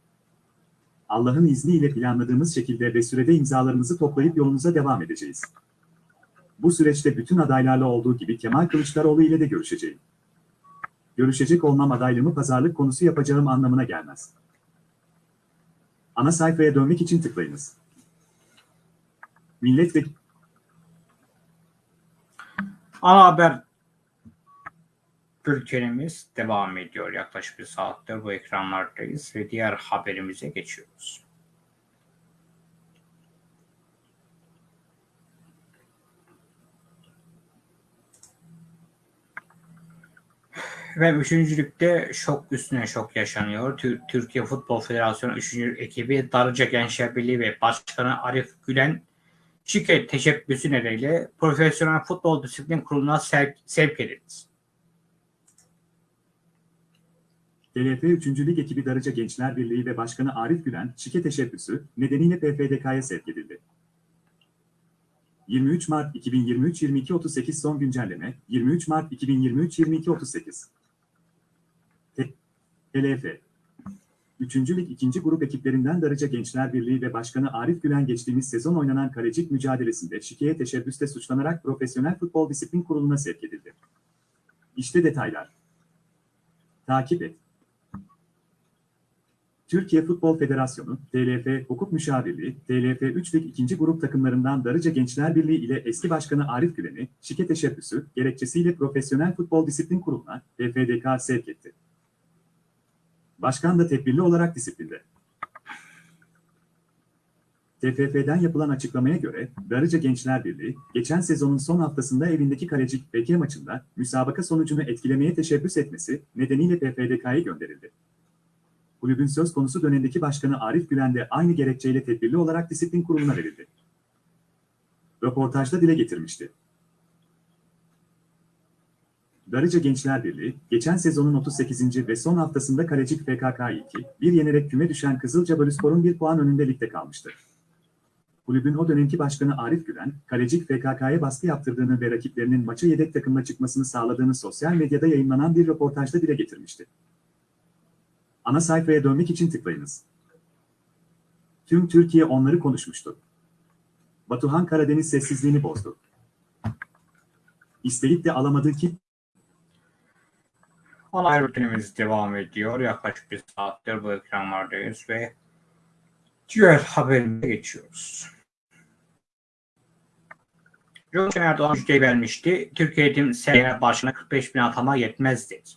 Speaker 2: Allah'ın izniyle planladığımız şekilde ve sürede imzalarımızı toplayıp yolumuza devam edeceğiz. Bu süreçte bütün adaylarla olduğu gibi Kemal Kılıçdaroğlu ile de görüşeceğim. görüşecek olmam adaylığımı pazarlık konusu yapacağım anlamına gelmez. Ana sayfaya dönmek için tıklayınız. Millet ve
Speaker 1: Ana haber bültenimiz devam ediyor. Yaklaşık bir saattir bu ekranlardayız ve diğer haberimize geçiyoruz. Ve üçüncülükte şok üstüne şok yaşanıyor. Tür- Türkiye Futbol Federasyonu 3. ekibi Darıca Gençler Birliği ve Başkanı Arif Gülen şirket teşebbüsü nedeniyle Profesyonel Futbol Disiplin Kurulu'na sevk, sevk edildi.
Speaker 2: TLF 3. Lig ekibi Darıca Gençler Birliği ve Başkanı Arif Gülen, şike teşebbüsü nedeniyle PFDK'ya sevk edildi. 23 Mart 2023 22.38 son güncelleme 23 Mart 2023 22.38 T- TLF 3. Lig 2. grup ekiplerinden Darıca Gençler Birliği ve Başkanı Arif Gülen geçtiğimiz sezon oynanan kalecik mücadelesinde şikeye teşebbüste suçlanarak Profesyonel Futbol Disiplin Kurulu'na sevk edildi. İşte detaylar. Takip et. Türkiye Futbol Federasyonu, TLF Hukuk Müşavirliği, TLF 3 Lig 2. grup takımlarından Darıca Gençler Birliği ile eski başkanı Arif Gülen'i şike teşebbüsü gerekçesiyle Profesyonel Futbol Disiplin Kurulu'na PFDK sevk etti. Başkan da tedbirli olarak disiplinde. TFF'den yapılan açıklamaya göre Darıca Gençler Birliği, geçen sezonun son haftasında evindeki Kalecik BK maçında müsabaka sonucunu etkilemeye teşebbüs etmesi nedeniyle PFDK'ya gönderildi. Kulübün söz konusu dönemdeki başkanı Arif Gülen de aynı gerekçeyle tedbirli olarak disiplin kuruluna verildi. Röportajda dile getirmişti. Darıca Gençler Birliği, geçen sezonun 38. ve son haftasında Kalecik FKK 2, bir yenerek küme düşen Kızılcabalıspor'un bir puan önünde ligde kalmıştı. Kulübün o dönemki başkanı Arif Gülen, Kalecik FKK'ya baskı yaptırdığını ve rakiplerinin maça yedek takımla çıkmasını sağladığını sosyal medyada yayınlanan bir röportajda dile getirmişti. Ana sayfaya dönmek için tıklayınız. Tüm Türkiye onları konuşmuştu. Batuhan Karadeniz sessizliğini bozdu. İsteyip de alamadığı ki
Speaker 1: haber bültenimiz devam ediyor. Yaklaşık bir saattir bu ekranlardayız ve diğer haberimize geçiyoruz. Cumhurbaşkanı Erdoğan müjdeyi vermişti. Türkiye Eğitim Seneye başına 45 bin atama yetmez dedi.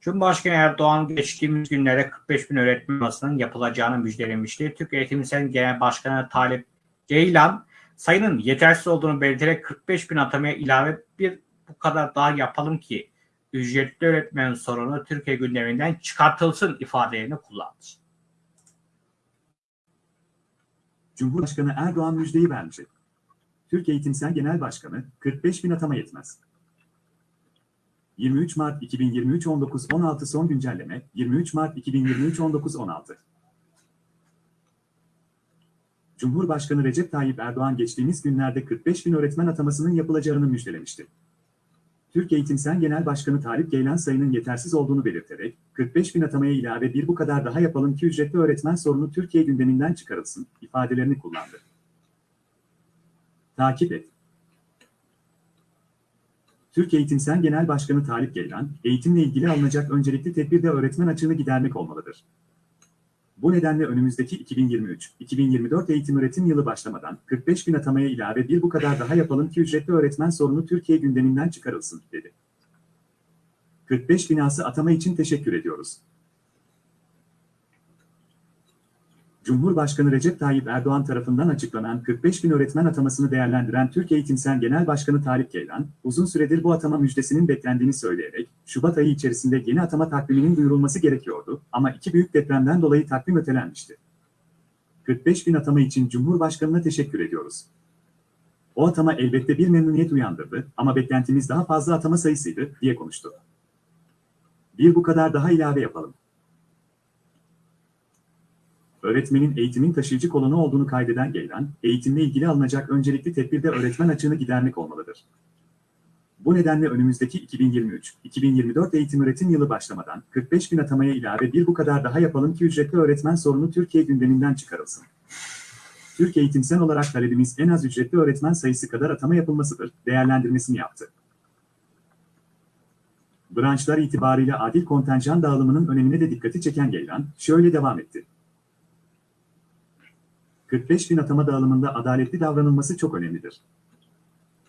Speaker 1: Cumhurbaşkanı Erdoğan geçtiğimiz günlerde 45 bin öğretmen atamasının yapılacağını müjdelemişti. Türk Eğitim Sen Genel Başkanı Talip Ceylan sayının yetersiz olduğunu belirterek 45 bin atamaya ilave bir bu kadar daha yapalım ki ücretli öğretmen sorunu Türkiye gündeminden çıkartılsın ifadelerini kullandı.
Speaker 2: Cumhurbaşkanı Erdoğan müjdeyi vermişti. Türk Eğitimsel Genel Başkanı 45 bin atama yetmez. 23 Mart 2023 19.16 son güncelleme 23 Mart 2023 19.16 Cumhurbaşkanı Recep Tayyip Erdoğan geçtiğimiz günlerde 45 bin öğretmen atamasının yapılacağını müjdelemişti. Türk Eğitimsel Genel Başkanı Talip Geylan sayının yetersiz olduğunu belirterek, 45 bin atamaya ilave bir bu kadar daha yapalım ki ücretli öğretmen sorunu Türkiye gündeminden çıkarılsın, ifadelerini kullandı. Takip et. Türk Eğitimsel Genel Başkanı Talip Geylan, eğitimle ilgili alınacak öncelikli tedbir de öğretmen açığını gidermek olmalıdır. Bu nedenle önümüzdeki 2023-2024 eğitim öğretim yılı başlamadan 45 bin atamaya ilave bir bu kadar daha yapalım ki ücretli öğretmen sorunu Türkiye gündeminden çıkarılsın, dedi. 45 binası atama için teşekkür ediyoruz. Cumhurbaşkanı Recep Tayyip Erdoğan tarafından açıklanan 45 bin öğretmen atamasını değerlendiren Türk Eğitimsel Genel Başkanı Talip Geylan, uzun süredir bu atama müjdesinin beklendiğini söyleyerek, Şubat ayı içerisinde yeni atama takviminin duyurulması gerekiyordu ama iki büyük depremden dolayı takvim ötelenmişti. 45 bin atama için Cumhurbaşkanı'na teşekkür ediyoruz. O atama elbette bir memnuniyet uyandırdı ama beklentimiz daha fazla atama sayısıydı, diye konuştu. Bir bu kadar daha ilave yapalım. Öğretmenin eğitimin taşıyıcı kolonu olduğunu kaydeden Geylan, eğitimle ilgili alınacak öncelikli tedbirde öğretmen açığını gidermek olmalıdır. Bu nedenle önümüzdeki 2023-2024 eğitim öğretim yılı başlamadan 45 bin atamaya ilave bir bu kadar daha yapalım ki ücretli öğretmen sorunu Türkiye gündeminden çıkarılsın. Türk eğitimsel olarak talebimiz en az ücretli öğretmen sayısı kadar atama yapılmasıdır, değerlendirmesini yaptı. Branşlar itibariyle adil kontenjan dağılımının önemine de dikkati çeken Geylan, şöyle devam etti. 45 bin atama dağılımında adaletli davranılması çok önemlidir.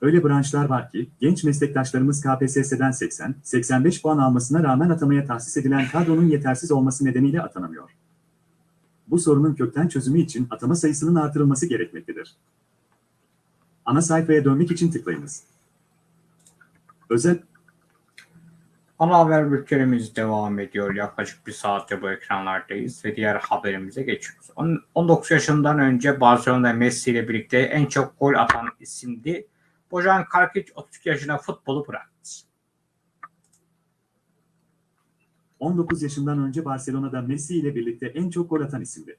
Speaker 2: Öyle branşlar var ki, genç meslektaşlarımız KPSS'den 80-85 puan almasına rağmen atamaya tahsis edilen kadronun yetersiz olması nedeniyle atanamıyor. Bu sorunun kökten çözümü için atama sayısının artırılması gerekmektedir. Ana sayfaya dönmek için tıklayınız. Özel
Speaker 1: Ana haber bültenimiz devam ediyor. Yaklaşık bir saattir bu ekranlardayız ve diğer haberimize geçiyoruz. On- 19 yaşından önce Barcelona Messi ile birlikte en çok gol atan isimdi. Bojan Karkic 32 yaşında futbolu bıraktı.
Speaker 2: 19 yaşından önce Barcelona'da Messi ile birlikte en çok gol atan isimdi.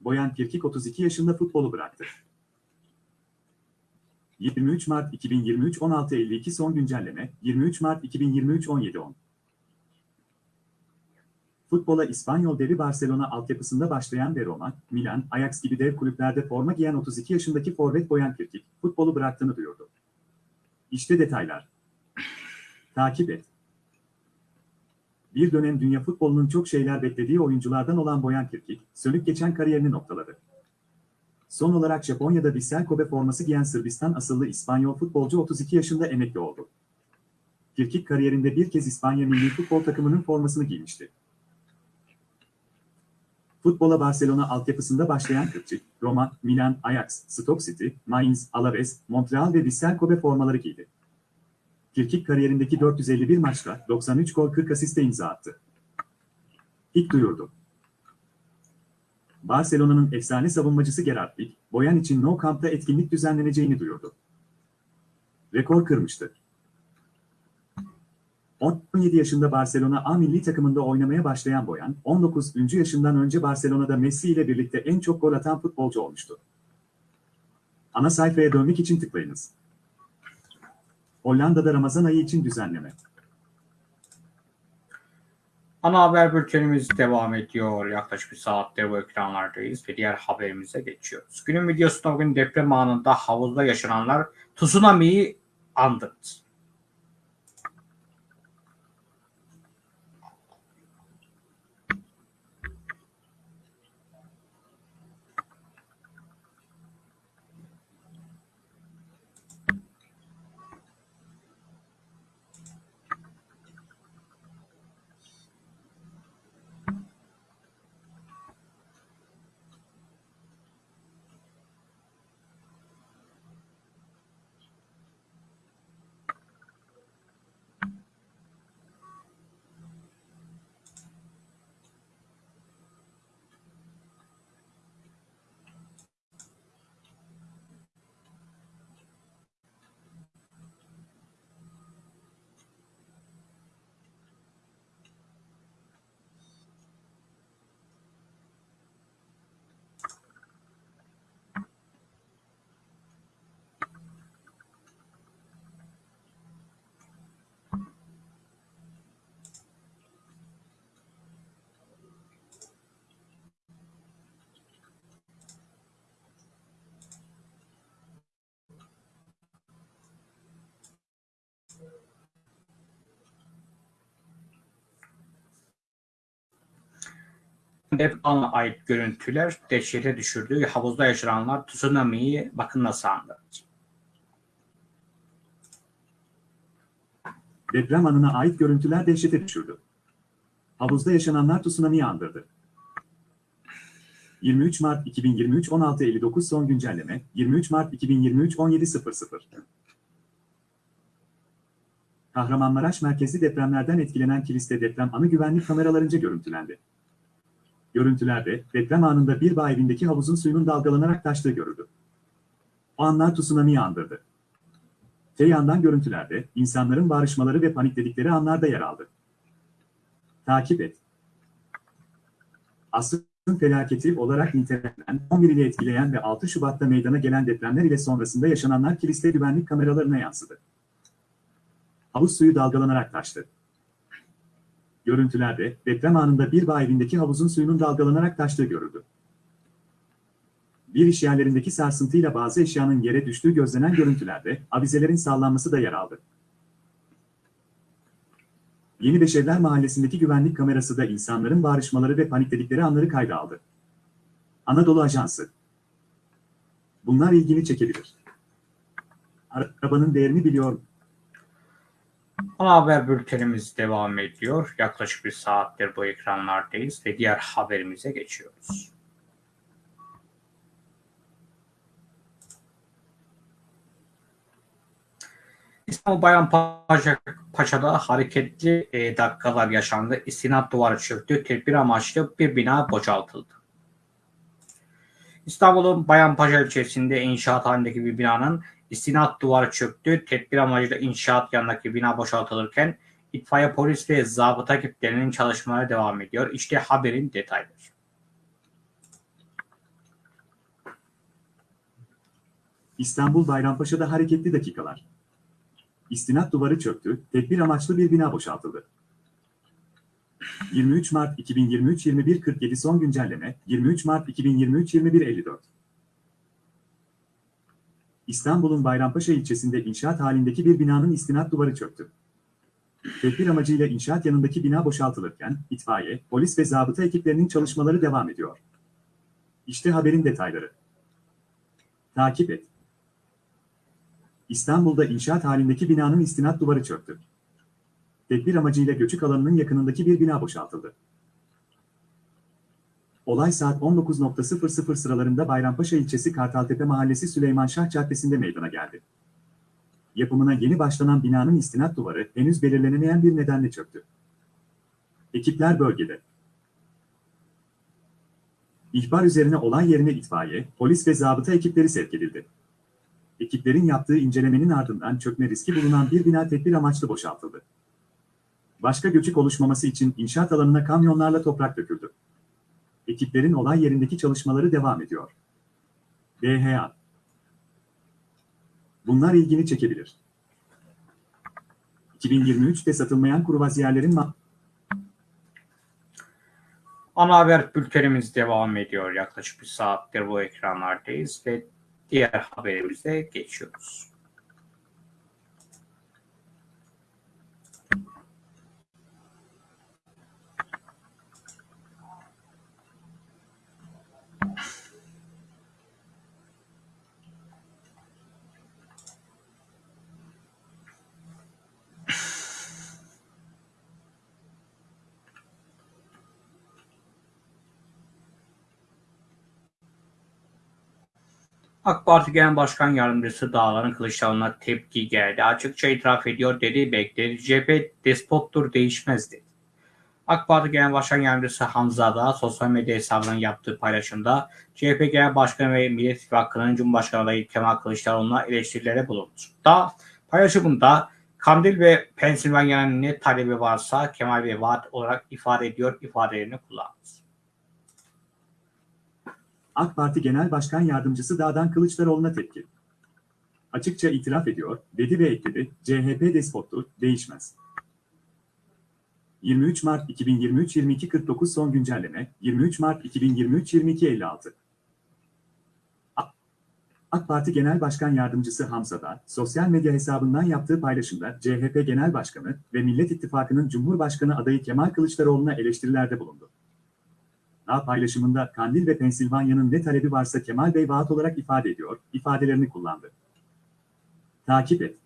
Speaker 2: Boyan Kirkik 32 yaşında futbolu bıraktı. 23 Mart 2023 16.52 son güncelleme 23 Mart 2023 17.10 Futbola İspanyol devi Barcelona altyapısında başlayan ve Roma, Milan, Ajax gibi dev kulüplerde forma giyen 32 yaşındaki forvet Boyan Kirkik, futbolu bıraktığını duyurdu. İşte detaylar. Takip et. Bir dönem dünya futbolunun çok şeyler beklediği oyunculardan olan Boyan Kirkik, sönük geçen kariyerini noktaladı. Son olarak Japonya'da Vissel Kobe forması giyen Sırbistan asıllı İspanyol futbolcu 32 yaşında emekli oldu. Kirkik kariyerinde bir kez İspanya milli futbol takımının formasını giymişti. Futbola Barcelona altyapısında başlayan Kırçık, Roma, Milan, Ajax, Stoke City, Mainz, Alaves, Montreal ve Vissel Kobe formaları giydi. Kirkik kariyerindeki 451 maçta 93 gol 40 asiste imza attı. İlk duyurdu. Barcelona'nın efsane savunmacısı Gerard Pique, Boyan için No Camp'ta etkinlik düzenleneceğini duyurdu. Rekor kırmıştı. 17 yaşında Barcelona A milli takımında oynamaya başlayan Boyan, 19. yaşından önce Barcelona'da Messi ile birlikte en çok gol atan futbolcu olmuştu. Ana sayfaya dönmek için tıklayınız. Hollanda'da Ramazan ayı için düzenleme.
Speaker 1: Ana haber bültenimiz devam ediyor. Yaklaşık bir saattir bu ekranlardayız ve diğer haberimize geçiyoruz. Günün videosunda bugün deprem anında havuzda yaşananlar tsunami'yi andırdı. Deprem'e ait görüntüler dehşete düşürdü. Havuzda yaşananlar tsunami'yi bakın nasıl andırdı.
Speaker 2: Deprem anına ait görüntüler dehşete düşürdü. Havuzda yaşananlar tsunami'yi andırdı. 23 Mart 2023 16.59 son güncelleme 23 Mart 2023 17.00 Kahramanmaraş merkezli depremlerden etkilenen kiliste deprem anı güvenlik kameralarınca görüntülendi. Görüntülerde deprem anında bir bağ evindeki havuzun suyunun dalgalanarak taştığı görüldü. O anlar tsunami'yi andırdı. Te yandan görüntülerde insanların bağırışmaları ve panikledikleri anlarda yer aldı. Takip et. Asrın felaketi olarak nitelenen, 11 ile etkileyen ve 6 Şubat'ta meydana gelen depremler ile sonrasında yaşananlar kiliste güvenlik kameralarına yansıdı. Havuz suyu dalgalanarak taştı. Görüntülerde deprem anında bir bağ evindeki havuzun suyunun dalgalanarak taştığı görüldü. Bir iş yerlerindeki sarsıntıyla bazı eşyanın yere düştüğü gözlenen görüntülerde avizelerin sallanması da yer aldı. Yeni Beşevler Mahallesi'ndeki güvenlik kamerası da insanların bağırışmaları ve panikledikleri anları kayda aldı. Anadolu Ajansı. Bunlar ilgini çekebilir. Arabanın değerini biliyor.
Speaker 1: Ana haber bültenimiz devam ediyor. Yaklaşık bir saattir bu ekranlardayız ve diğer haberimize geçiyoruz. İstanbul Bayrampaşa Paşa'da hareketli e, dakikalar yaşandı. İstinat duvarı çöktü. Tedbir amaçlı bir bina boşaltıldı. İstanbul'un Bayrampaşa ilçesinde inşaat halindeki bir binanın istinat duvarı çöktü. Tedbir amacıyla inşaat yanındaki bina boşaltılırken itfaiye polis ve zabıta ekiplerinin çalışmaları devam ediyor. İşte haberin detayları.
Speaker 2: İstanbul Bayrampaşa'da hareketli dakikalar. İstinat duvarı çöktü, tedbir amaçlı bir bina boşaltıldı. 23 Mart 2023 21.47 son güncelleme 23 Mart 2023 21.54 İstanbul'un Bayrampaşa ilçesinde inşaat halindeki bir binanın istinat duvarı çöktü. Tedbir amacıyla inşaat yanındaki bina boşaltılırken itfaiye, polis ve zabıta ekiplerinin çalışmaları devam ediyor. İşte haberin detayları. Takip et. İstanbul'da inşaat halindeki binanın istinat duvarı çöktü. Tedbir amacıyla göçük alanının yakınındaki bir bina boşaltıldı. Olay saat 19.00 sıralarında Bayrampaşa ilçesi Kartaltepe Mahallesi Süleyman Şah Caddesi'nde meydana geldi. Yapımına yeni başlanan binanın istinat duvarı henüz belirlenemeyen bir nedenle çöktü. Ekipler bölgede. İhbar üzerine olay yerine itfaiye, polis ve zabıta ekipleri sevk edildi. Ekiplerin yaptığı incelemenin ardından çökme riski bulunan bir bina tedbir amaçlı boşaltıldı. Başka göçük oluşmaması için inşaat alanına kamyonlarla toprak döküldü. Ekiplerin olay yerindeki çalışmaları devam ediyor. DHA Bunlar ilgini çekebilir. 2023'te satılmayan kruvaziyerlerin ma-
Speaker 1: Ana haber bültenimiz devam ediyor. Yaklaşık bir saattir bu ekranlardayız ve diğer haberimize geçiyoruz. AK Parti Genel Başkan Yardımcısı Dağların Kılıçdaroğlu'na tepki geldi. Açıkça itiraf ediyor dedi, bekledi. CHP despottur değişmez dedi. AK Parti Genel Başkan Yardımcısı Hamza Dağ sosyal medya hesabından yaptığı paylaşımda CHP Genel Başkanı ve Millet İttifakı'nın Cumhurbaşkanı adayı Kemal Kılıçdaroğlu'na eleştirilere bulundu. Dağ paylaşımında Kandil ve Pensilvanya'nın ne talebi varsa Kemal Bey vaat olarak ifade ediyor ifadelerini kullandı.
Speaker 2: AK Parti Genel Başkan Yardımcısı Dağdan Kılıçdaroğlu'na tepki. Açıkça itiraf ediyor, dedi ve ekledi, CHP despottur, değişmez. 23 Mart 2023 22.49 son güncelleme, 23 Mart 2023 22.56 AK Parti Genel Başkan Yardımcısı Hamza Dağ, sosyal medya hesabından yaptığı paylaşımda CHP Genel Başkanı ve Millet İttifakı'nın Cumhurbaşkanı adayı Kemal Kılıçdaroğlu'na eleştirilerde bulundu. Dağ paylaşımında Kandil ve Pensilvanya'nın ne talebi varsa Kemal Bey vaat olarak ifade ediyor, ifadelerini kullandı. Takip et.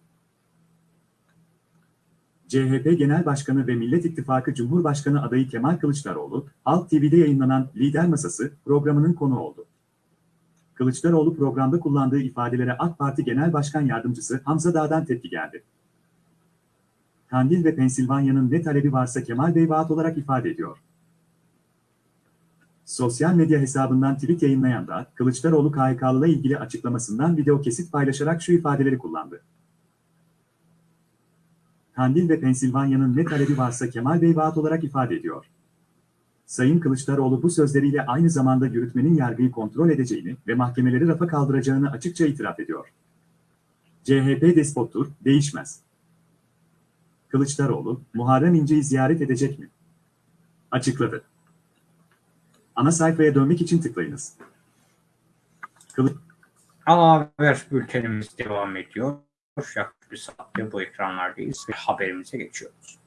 Speaker 2: CHP Genel Başkanı ve Millet İttifakı Cumhurbaşkanı adayı Kemal Kılıçdaroğlu, Halk TV'de yayınlanan Lider Masası programının konu oldu. Kılıçdaroğlu programda kullandığı ifadelere AK Parti Genel Başkan Yardımcısı Hamza Dağ'dan tepki geldi. Kandil ve Pensilvanya'nın ne talebi varsa Kemal Bey vaat olarak ifade ediyor. Sosyal medya hesabından tweet yayınlayan da Kılıçdaroğlu KHK'lıla ilgili açıklamasından video kesit paylaşarak şu ifadeleri kullandı. Kandil ve Pensilvanya'nın ne talebi varsa Kemal Bey vaat olarak ifade ediyor. Sayın Kılıçdaroğlu bu sözleriyle aynı zamanda yürütmenin yargıyı kontrol edeceğini ve mahkemeleri rafa kaldıracağını açıkça itiraf ediyor. CHP despottur, değişmez. Kılıçdaroğlu, Muharrem İnce'yi ziyaret edecek mi? Açıkladı. Ana sayfaya dönmek için tıklayınız. Kılı
Speaker 1: Ana haber bültenimiz devam ediyor. Yaklaşık bir saattir bu ekranlardayız ve haberimize geçiyoruz.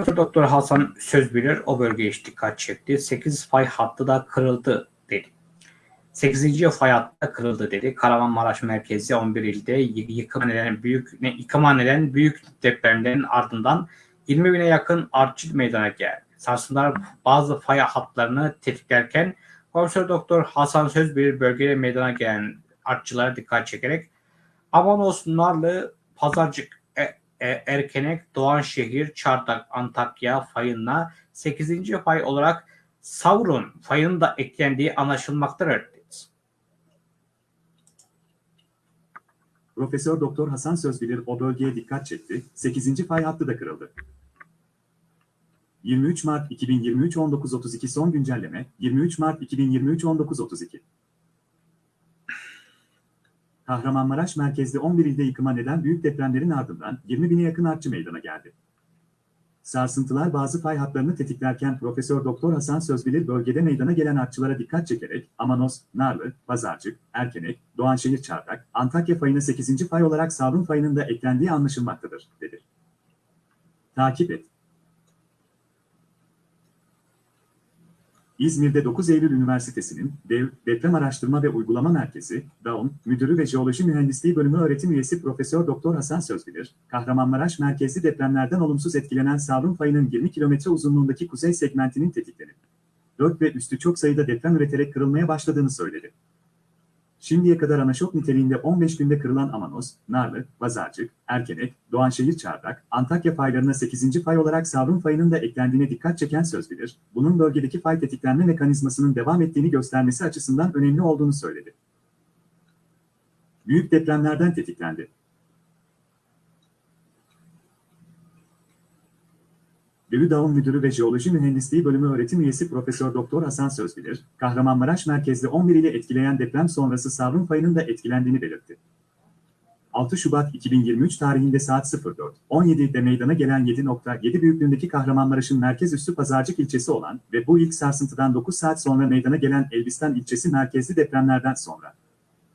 Speaker 1: Profesör Doktor Hasan Sözbilir o bölgeye dikkat çekti. 8 fay hattı da kırıldı dedi. 8. fay hattı da kırıldı dedi. Kahramanmaraş merkezi 11 ilde yıkıma neden büyük ne, yıkıma neden büyük depremlerin ardından 20 bine yakın artçı meydana geldi. Sarsıntılar bazı fay hatlarını tetiklerken Profesör Doktor Hasan Sözbilir bölgede meydana gelen artçılara dikkat çekerek Avanos, Narlı, Pazarcık, Erkenek, Doğanşehir, Çardak, Antakya fayına 8. fay olarak Sauron fayının da eklendiği anlaşılmaktadır.
Speaker 2: Profesör Doktor Hasan Sözbilir o bölgeye dikkat çekti. 8. fay hattı da kırıldı. 23 Mart 2023 19.32 son güncelleme 23 Mart 2023 19.32 Kahramanmaraş merkezli 11 ilde yıkıma neden büyük depremlerin ardından 20 bine yakın artçı meydana geldi. Sarsıntılar bazı fay hatlarını tetiklerken Profesör Doktor Hasan Sözbilir bölgede meydana gelen artçılara dikkat çekerek Amanos, Narlı, Pazarcık, Erkenek, Doğanşehir Çardak, Antakya fayına 8. fay olarak Savrun fayının da eklendiği anlaşılmaktadır, dedi. Takip et. İzmir'de 9 Eylül Üniversitesi'nin Dev, Deprem Araştırma ve Uygulama Merkezi, DAUM, Müdürü ve Jeoloji Mühendisliği Bölümü öğretim üyesi Profesör Doktor Hasan Sözbilir, Kahramanmaraş merkezli depremlerden olumsuz etkilenen Savrun fayının 20 kilometre uzunluğundaki kuzey segmentinin tetiklenip 4 ve üstü çok sayıda deprem üreterek kırılmaya başladığını söyledi. Şimdiye kadar anaşok niteliğinde 15 günde kırılan Amanos, Narlı, Pazarcık, Erkenek, Doğanşehir Çardak, Antakya faylarına 8. fay olarak Savrun fayının da eklendiğine dikkat çeken söz bilir, bunun bölgedeki fay tetiklenme mekanizmasının devam ettiğini göstermesi açısından önemli olduğunu söyledi. Büyük depremlerden tetiklendi. Dağım Müdürü ve Jeoloji Mühendisliği Bölümü öğretim üyesi Profesör Doktor Hasan Sözbilir, Kahramanmaraş merkezli 11 ile etkileyen deprem sonrası Savrun fayının da etkilendiğini belirtti. 6 Şubat 2023 tarihinde saat 04.17'de meydana gelen 7.7 büyüklüğündeki Kahramanmaraş'ın merkez üssü Pazarcık ilçesi olan ve bu ilk sarsıntıdan 9 saat sonra meydana gelen Elbistan ilçesi merkezli depremlerden sonra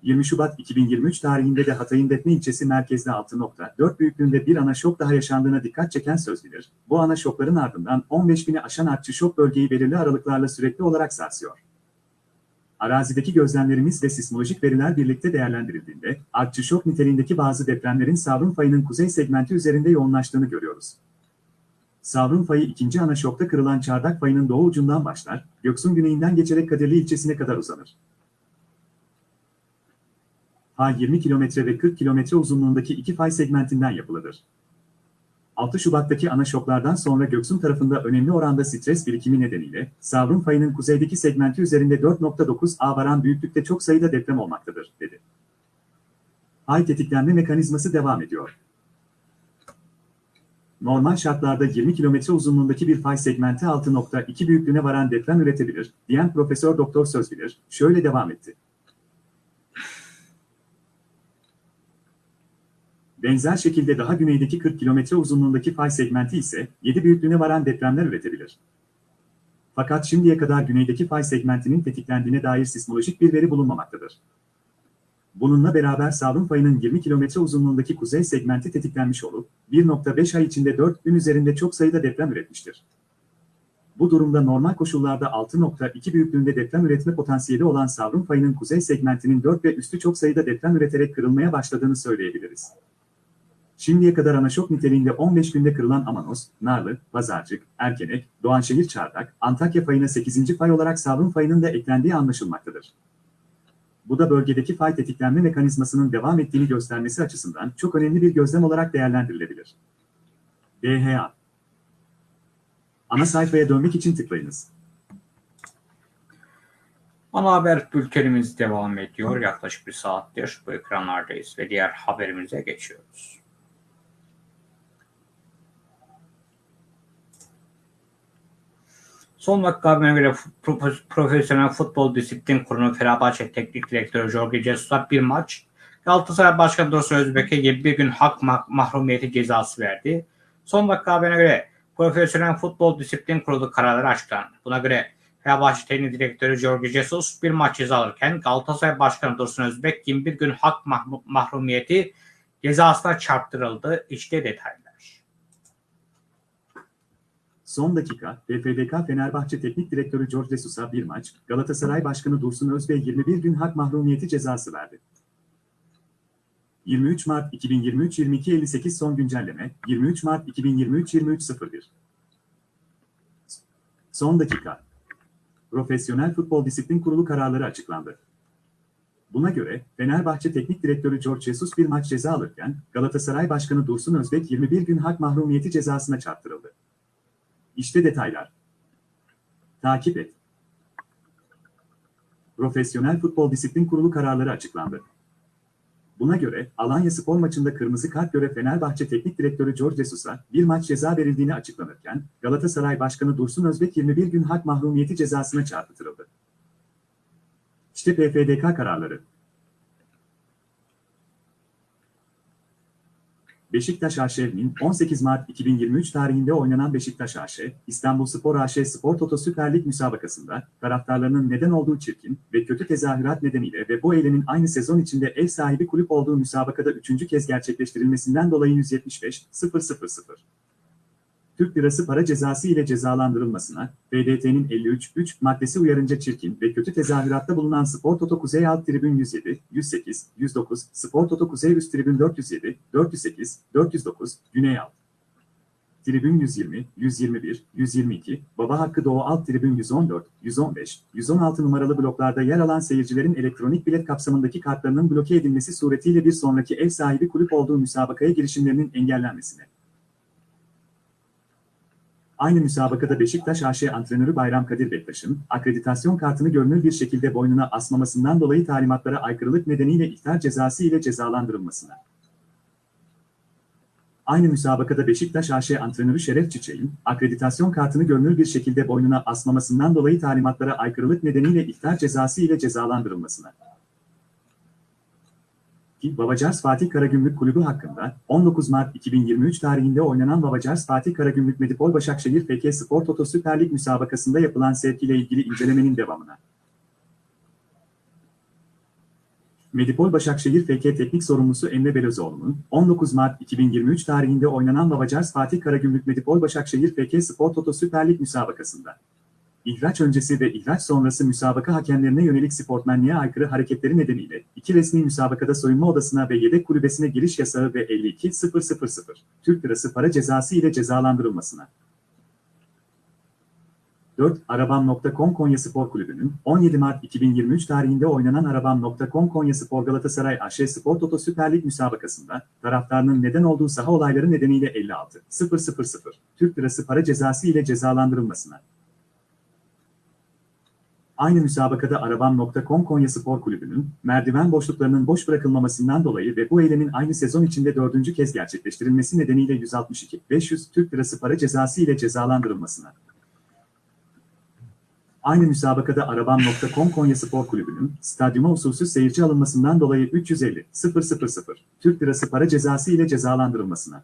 Speaker 2: 20 Şubat 2023 tarihinde de Hatay'ın Defne ilçesi merkezde 6.4 büyüklüğünde bir ana şok daha yaşandığına dikkat çeken söz bilir. Bu ana şokların ardından 15 bini aşan artçı şok bölgeyi belirli aralıklarla sürekli olarak sarsıyor. Arazideki gözlemlerimiz ve sismolojik veriler birlikte değerlendirildiğinde, artçı şok niteliğindeki bazı depremlerin Savrun fayının kuzey segmenti üzerinde yoğunlaştığını görüyoruz. Savrun fayı ikinci ana şokta kırılan Çardak fayının doğu ucundan başlar, Göksun güneyinden geçerek Kadirli ilçesine kadar uzanır. Fay 20 kilometre ve 40 kilometre uzunluğundaki iki fay segmentinden yapılıdır. 6 Şubat'taki ana şoklardan sonra Göksun tarafında önemli oranda stres birikimi nedeniyle Savrun fayının kuzeydeki segmenti üzerinde 4.9 A varan büyüklükte çok sayıda deprem olmaktadır, dedi. Fay tetiklenme mekanizması devam ediyor. Normal şartlarda 20 kilometre uzunluğundaki bir fay segmenti 6.2 büyüklüğüne varan deprem üretebilir, diyen Profesör Doktor Sözbilir, şöyle devam etti. Benzer şekilde daha güneydeki 40 kilometre uzunluğundaki fay segmenti ise 7 büyüklüğüne varan depremler üretebilir. Fakat şimdiye kadar güneydeki fay segmentinin tetiklendiğine dair sismolojik bir veri bulunmamaktadır. Bununla beraber Savrun fayının 20 kilometre uzunluğundaki kuzey segmenti tetiklenmiş olup 1.5 ay içinde 4 gün üzerinde çok sayıda deprem üretmiştir. Bu durumda normal koşullarda 6.2 büyüklüğünde deprem üretme potansiyeli olan Savrun fayının kuzey segmentinin 4 ve üstü çok sayıda deprem üreterek kırılmaya başladığını söyleyebiliriz. Şimdiye kadar anaşok niteliğinde 15 günde kırılan Amanos, Narlı, Pazarcık, Erkenek, Doğanşehir Çardak, Antakya fayına 8. fay olarak Savrun fayının da eklendiği anlaşılmaktadır. Bu da bölgedeki fay tetiklenme mekanizmasının devam ettiğini göstermesi açısından çok önemli bir gözlem olarak değerlendirilebilir. DHA Ana sayfaya dönmek için tıklayınız.
Speaker 1: Ana haber bültenimiz devam ediyor. Yaklaşık bir saattir bu ekranlardayız ve diğer haberimize geçiyoruz. Son haberine göre Pro- Profesyonel Futbol Disiplin Kurulu Fenerbahçe Teknik Direktörü Jorge Jesus'a bir maç, Galatasaray Başkanı Dursun Özbek'e 21 gün hak ma- mahrumiyeti cezası verdi. Son haberine göre Profesyonel Futbol Disiplin Kurulu kararları açıklandı. Buna göre Fenerbahçe Teknik Direktörü Jorge Jesus bir maç ceza alırken Galatasaray Başkanı Dursun Özbek 21 gün hak mah- mahrumiyeti cezasına çarptırıldı. İşte detaylar.
Speaker 2: Son dakika, PFDK Fenerbahçe Teknik Direktörü George Jesus'a bir maç, Galatasaray Başkanı Dursun Özbey 21 gün hak mahrumiyeti cezası verdi. 23 Mart 2023-22.58 son güncelleme, 23 Mart 2023-23.01 Son dakika. Profesyonel Futbol Disiplin Kurulu kararları açıklandı. Buna göre Fenerbahçe Teknik Direktörü George Jesus bir maç ceza alırken Galatasaray Başkanı Dursun Özbek 21 gün hak mahrumiyeti cezasına çarptırıldı. İşte detaylar. Takip et. Profesyonel Futbol Disiplin Kurulu kararları açıklandı. Buna göre Alanya Spor maçında kırmızı kart göre Fenerbahçe Teknik Direktörü George Jesus'a bir maç ceza verildiğini açıklanırken Galatasaray Başkanı Dursun Özbek 21 gün hak mahrumiyeti cezasına çarpıtırıldı. İşte PFDK kararları. Beşiktaş AŞ'nin 18 Mart 2023 tarihinde oynanan Beşiktaş AŞ, İstanbul Spor AŞ Spor Toto Süper Lig müsabakasında taraftarlarının neden olduğu çirkin ve kötü tezahürat nedeniyle ve bu eylemin aynı sezon içinde ev sahibi kulüp olduğu müsabakada üçüncü kez gerçekleştirilmesinden dolayı 175 000 Türk Lirası para cezası ile cezalandırılmasına, FDT'nin 53.3 maddesi uyarınca çirkin ve kötü tezahüratta bulunan Spor Toto Kuzey Alt Tribün 107, 108, 109, Spor Toto Kuzey Üst Tribün 407, 408, 409, Güney Alt. Tribün 120, 121, 122, Baba Hakkı Doğu Alt Tribün 114, 115, 116 numaralı bloklarda yer alan seyircilerin elektronik bilet kapsamındaki kartlarının bloke edilmesi suretiyle bir sonraki ev sahibi kulüp olduğu müsabakaya girişimlerinin engellenmesine. Aynı müsabakada Beşiktaş AŞ antrenörü Bayram Kadir Bektaş'ın akreditasyon kartını görünür bir şekilde boynuna asmamasından dolayı talimatlara aykırılık nedeniyle ihtar cezası ile cezalandırılmasına. Aynı müsabakada Beşiktaş AŞ antrenörü Şeref Çiçek'in akreditasyon kartını görünür bir şekilde boynuna asmamasından dolayı talimatlara aykırılık nedeniyle ihtar cezası ile cezalandırılmasına. Ki Babacars Fatih Karagümrük Kulübü hakkında 19 Mart 2023 tarihinde oynanan Babacars Fatih Karagümrük Medipol Başakşehir FK Spor Toto Süper Lig müsabakasında yapılan sevk ile ilgili incelemenin devamına. Medipol Başakşehir FK Teknik Sorumlusu Emre Belözoğlu'nun 19 Mart 2023 tarihinde oynanan Babacars Fatih Karagümrük Medipol Başakşehir FK Spor Toto Süper Lig müsabakasında İhraç öncesi ve ihraç sonrası müsabaka hakemlerine yönelik sportmenliğe aykırı hareketleri nedeniyle iki resmi müsabakada soyunma odasına ve yedek kulübesine giriş yasağı ve 52.000 Türk Lirası para cezası ile cezalandırılmasına. 4. Arabam.com Konya Spor Kulübü'nün 17 Mart 2023 tarihinde oynanan Arabam.com Konya Spor Galatasaray AŞ Spor Toto Süper Lig müsabakasında taraftarının neden olduğu saha olayları nedeniyle 56.000 Türk Lirası para cezası ile cezalandırılmasına. Aynı müsabakada Arabam.com Konya Spor Kulübü'nün merdiven boşluklarının boş bırakılmamasından dolayı ve bu eylemin aynı sezon içinde dördüncü kez gerçekleştirilmesi nedeniyle 162 500 Türk Lirası para cezası ile cezalandırılmasına. Aynı müsabakada Arabam.com Konya Spor Kulübü'nün stadyuma usulsüz seyirci alınmasından dolayı 350 000 Türk Lirası para cezası ile cezalandırılmasına.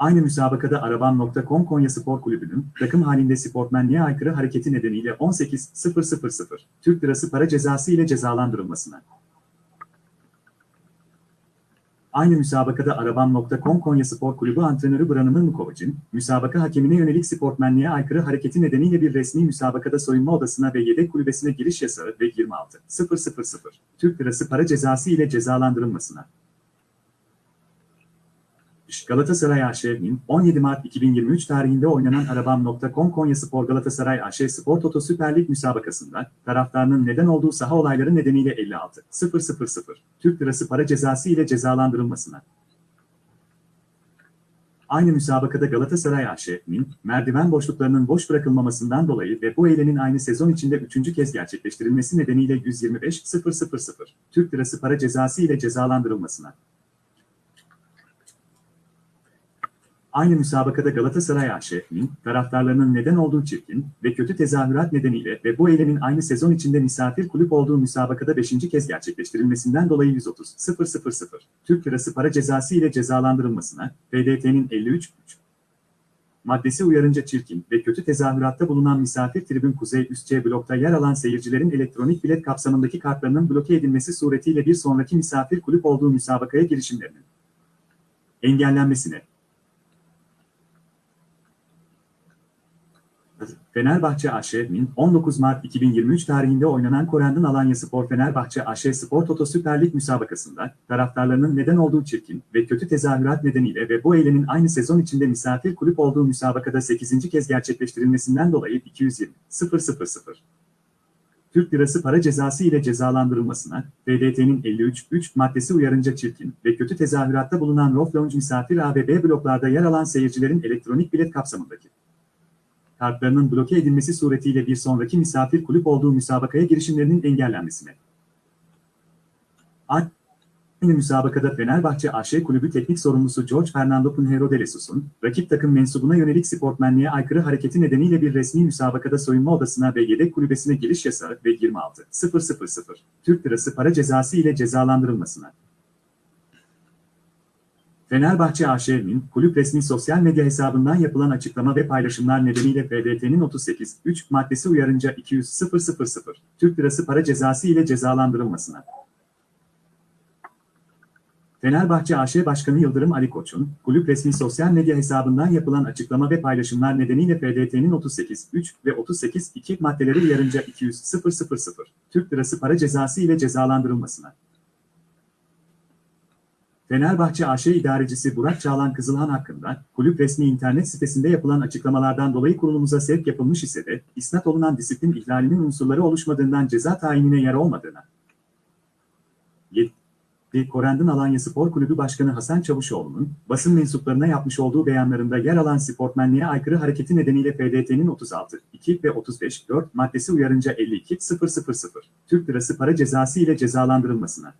Speaker 2: Aynı müsabakada Arabam.com Konya Spor Kulübü'nün takım halinde sportmenliğe aykırı hareketi nedeniyle 18.000 Türk Lirası para cezası ile cezalandırılmasına. Aynı müsabakada Arabam.com Konya Spor Kulübü antrenörü Branimir Mukovac'ın müsabaka hakemine yönelik sportmenliğe aykırı hareketi nedeniyle bir resmi müsabakada soyunma odasına ve yedek kulübesine giriş yasağı ve 26.000 Türk Lirası para cezası ile cezalandırılmasına. Galatasaray AŞ'nin 17 Mart 2023 tarihinde oynanan Arabam.com Konya Spor Galatasaray AŞ Spor Toto Süper Lig müsabakasında taraftarının neden olduğu saha olayları nedeniyle 56 000 Türk Lirası para cezası ile cezalandırılmasına. Aynı müsabakada Galatasaray AŞ'nin merdiven boşluklarının boş bırakılmamasından dolayı ve bu eylemin aynı sezon içinde üçüncü kez gerçekleştirilmesi nedeniyle 125 000 Türk Lirası para cezası ile cezalandırılmasına. Aynı müsabakada Galatasaray AŞ'nin taraftarlarının neden olduğu çirkin ve kötü tezahürat nedeniyle ve bu eylemin aynı sezon içinde misafir kulüp olduğu müsabakada 5. kez gerçekleştirilmesinden dolayı 130 000 Türk Lirası para cezası ile cezalandırılmasına, PDT'nin 53 maddesi uyarınca çirkin ve kötü tezahüratta bulunan misafir tribün Kuzey Üst C blokta yer alan seyircilerin elektronik bilet kapsamındaki kartlarının bloke edilmesi suretiyle bir sonraki misafir kulüp olduğu müsabakaya girişimlerinin engellenmesine Fenerbahçe AŞ'nin 19 Mart 2023 tarihinde oynanan Korendon Alanya Spor Fenerbahçe AŞ Spor Toto Süper Lig müsabakasında taraftarlarının neden olduğu çirkin ve kötü tezahürat nedeniyle ve bu eylemin aynı sezon içinde misafir kulüp olduğu müsabakada 8. kez gerçekleştirilmesinden dolayı 220 000 Türk Lirası para cezası ile cezalandırılmasına, FDT'nin 53.3 maddesi uyarınca çirkin ve kötü tezahüratta bulunan Rof Lounge misafir A ve B bloklarda yer alan seyircilerin elektronik bilet kapsamındaki kartlarının bloke edilmesi suretiyle bir sonraki misafir kulüp olduğu müsabakaya girişimlerinin engellenmesine. Aynı müsabakada Fenerbahçe AŞ Kulübü Teknik Sorumlusu George Fernando Pinheiro de Lesus'un, rakip takım mensubuna yönelik sportmenliğe aykırı hareketi nedeniyle bir resmi müsabakada soyunma odasına ve yedek kulübesine giriş yasağı ve 26.000 Türk Lirası para cezası ile cezalandırılmasına. Fenerbahçe AŞ'nin kulüp resmi sosyal medya hesabından yapılan açıklama ve paylaşımlar nedeniyle FDT'nin 38.3 maddesi uyarınca 200.000 Türk Lirası para cezası ile cezalandırılmasına. Fenerbahçe AŞ Başkanı Yıldırım Ali Koç'un, kulüp resmi sosyal medya hesabından yapılan açıklama ve paylaşımlar nedeniyle FDT'nin 38.3 ve 38.2 maddeleri uyarınca 200.000 Türk Lirası para cezası ile cezalandırılmasına. Fenerbahçe AŞ idarecisi Burak Çağlan Kızılhan hakkında, kulüp resmi internet sitesinde yapılan açıklamalardan dolayı kurulumuza sevk yapılmış ise de, isnat olunan disiplin ihlalinin unsurları oluşmadığından ceza tayinine yer olmadığına. 7. Korendon Alanya Spor Kulübü Başkanı Hasan Çavuşoğlu'nun, basın mensuplarına yapmış olduğu beyanlarında yer alan sportmenliğe aykırı hareketi nedeniyle FDT'nin 36, 2 ve 35, 4 maddesi uyarınca 52, 000 Türk Lirası para cezası ile cezalandırılmasına.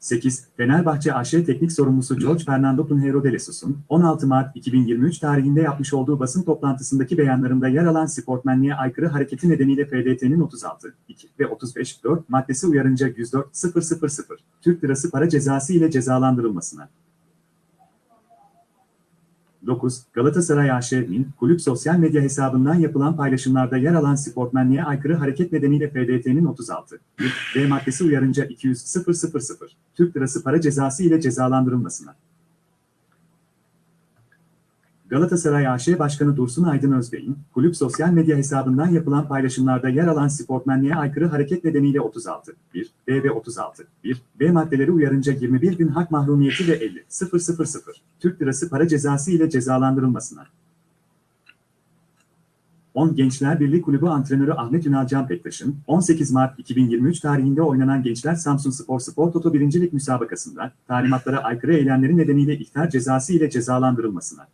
Speaker 2: 8. Fenerbahçe AŞ Teknik Sorumlusu George Fernando Pinheiro de Lesus'un 16 Mart 2023 tarihinde yapmış olduğu basın toplantısındaki beyanlarında yer alan sportmenliğe aykırı hareketi nedeniyle FDT'nin 36, 2 ve 35, 4 maddesi uyarınca 104, 000 Türk Lirası para cezası ile cezalandırılmasına. 9. Galatasaray AŞ'nin kulüp sosyal medya hesabından yapılan paylaşımlarda yer alan sportmenliğe aykırı hareket nedeniyle FDT'nin 36. D maddesi uyarınca 200 000 Türk Lirası para cezası ile cezalandırılmasına. Galatasaray AŞ Başkanı Dursun Aydın Özbey'in, kulüp sosyal medya hesabından yapılan paylaşımlarda yer alan sportmenliğe aykırı hareket nedeniyle 36, 1, B ve 36, 1, B maddeleri uyarınca 21 gün hak mahrumiyeti ve 50, 000 Türk Lirası para cezası ile cezalandırılmasına. 10 Gençler Birliği Kulübü antrenörü Ahmet Ünal Can Bektaş'ın 18 Mart 2023 tarihinde oynanan Gençler Samsun Spor Spor Toto 1. Lig müsabakasında talimatlara aykırı eylemleri nedeniyle ihtar cezası ile cezalandırılmasına.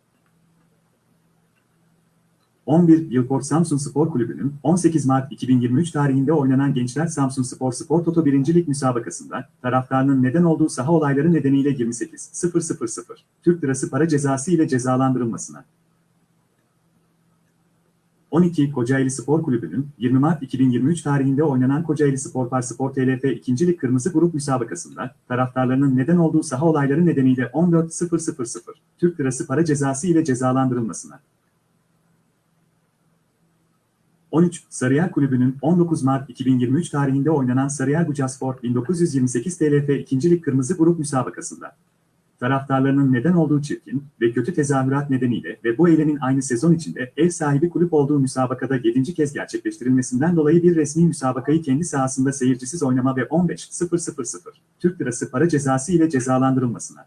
Speaker 2: 11 Yılport Samsun Spor Kulübü'nün 18 Mart 2023 tarihinde oynanan Gençler Samsun Spor Spor Toto 1. Lig müsabakasında taraftarının neden olduğu saha olayları nedeniyle 28 000 Türk Lirası para cezası ile cezalandırılmasına. 12 Kocaeli Spor Kulübü'nün 20 Mart 2023 tarihinde oynanan Kocaeli Spor Par Spor TLF 2. Lig Kırmızı Grup müsabakasında taraftarlarının neden olduğu saha olayları nedeniyle 14 000 Türk Lirası para cezası ile cezalandırılmasına. 13. Sarıyer Kulübü'nün 19 Mart 2023 tarihinde oynanan Sarıyer Bucaspor 1928 TLF 2. Lig Kırmızı Grup müsabakasında taraftarlarının neden olduğu çirkin ve kötü tezahürat nedeniyle ve bu eylemin aynı sezon içinde ev sahibi kulüp olduğu müsabakada 7. kez gerçekleştirilmesinden dolayı bir resmi müsabakayı kendi sahasında seyircisiz oynama ve 15 000 Türk Lirası para cezası ile cezalandırılmasına.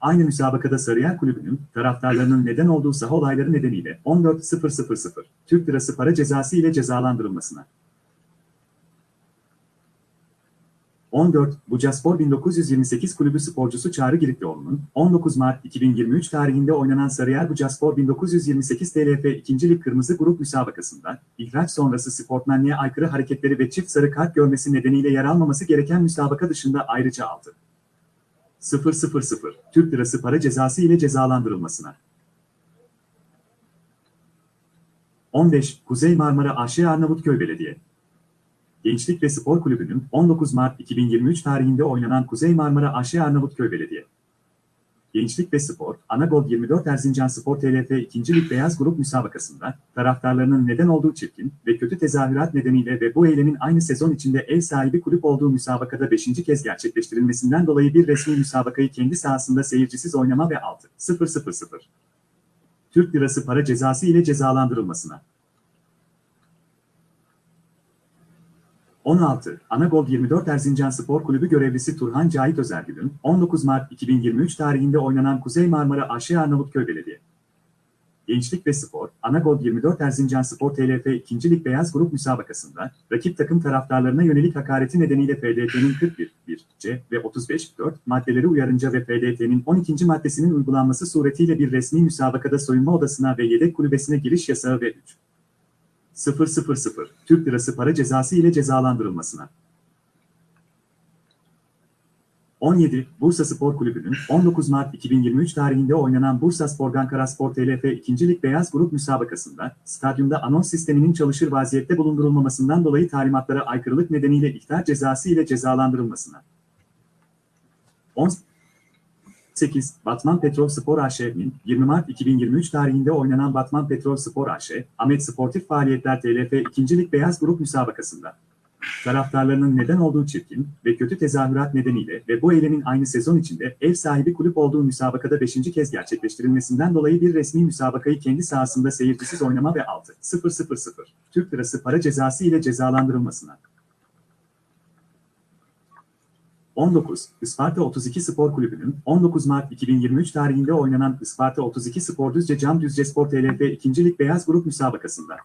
Speaker 2: Aynı müsabakada Sarıyer Kulübü'nün taraftarlarının neden olduğu saha olayları nedeniyle 14.000 Türk Lirası para cezası ile cezalandırılmasına. 14. Bucaspor 1928 Kulübü sporcusu Çağrı Giritlioğlu'nun 19 Mart 2023 tarihinde oynanan Sarıyer Bucaspor 1928 TLF 2. Lig Kırmızı Grup müsabakasında ihraç sonrası sportmenliğe aykırı hareketleri ve çift sarı kart görmesi nedeniyle yer almaması gereken müsabaka dışında ayrıca aldı. 000 Türk Lirası para cezası ile cezalandırılmasına. 15. Kuzey Marmara AŞ Arnavutköy Belediye Gençlik ve Spor Kulübü'nün 19 Mart 2023 tarihinde oynanan Kuzey Marmara AŞ Arnavutköy Belediye Gençlik ve Spor, Anagol 24 Erzincan Spor TLF 2. Lig Beyaz Grup müsabakasında taraftarlarının neden olduğu çirkin ve kötü tezahürat nedeniyle ve bu eylemin aynı sezon içinde ev sahibi kulüp olduğu müsabakada 5. kez gerçekleştirilmesinden dolayı bir resmi müsabakayı kendi sahasında seyircisiz oynama ve 6 0 0 Türk Lirası para cezası ile cezalandırılmasına. 16. Anagol 24 Erzincan Spor Kulübü görevlisi Turhan Cahit Özergül'ün 19 Mart 2023 tarihinde oynanan Kuzey Marmara Aşağı Arnavutköy Belediye Gençlik ve Spor, Anagol 24 Erzincan Spor TLF 2. Lig Beyaz Grup müsabakasında, rakip takım taraftarlarına yönelik hakareti nedeniyle FDT'nin 41, 1, C ve 35, 4 maddeleri uyarınca ve FDT'nin 12. maddesinin uygulanması suretiyle bir resmi müsabakada soyunma odasına ve yedek kulübesine giriş yasağı ve 3. 000 Türk Lirası para cezası ile cezalandırılmasına. 17. Bursa Spor Kulübü'nün 19 Mart 2023 tarihinde oynanan Bursa Spor Ankara Spor TLF 2. Lig Beyaz Grup müsabakasında stadyumda anons sisteminin çalışır vaziyette bulundurulmamasından dolayı talimatlara aykırılık nedeniyle ihtar cezası ile cezalandırılmasına. 18. Batman Petrol Spor AŞ'nin 20 Mart 2023 tarihinde oynanan Batman Petrol Spor AŞ, Ahmet Sportif Faaliyetler TLF 2. Lig Beyaz Grup müsabakasında taraftarlarının neden olduğu çirkin ve kötü tezahürat nedeniyle ve bu eylemin aynı sezon içinde ev sahibi kulüp olduğu müsabakada 5. kez gerçekleştirilmesinden dolayı bir resmi müsabakayı kendi sahasında seyircisiz oynama ve 6. 000 Türk Lirası para cezası ile cezalandırılmasına. 19. Isparta 32 Spor Kulübü'nün 19 Mart 2023 tarihinde oynanan Isparta 32 Spor Düzce Cam Düzce Spor TLF 2. Lig Beyaz Grup müsabakasında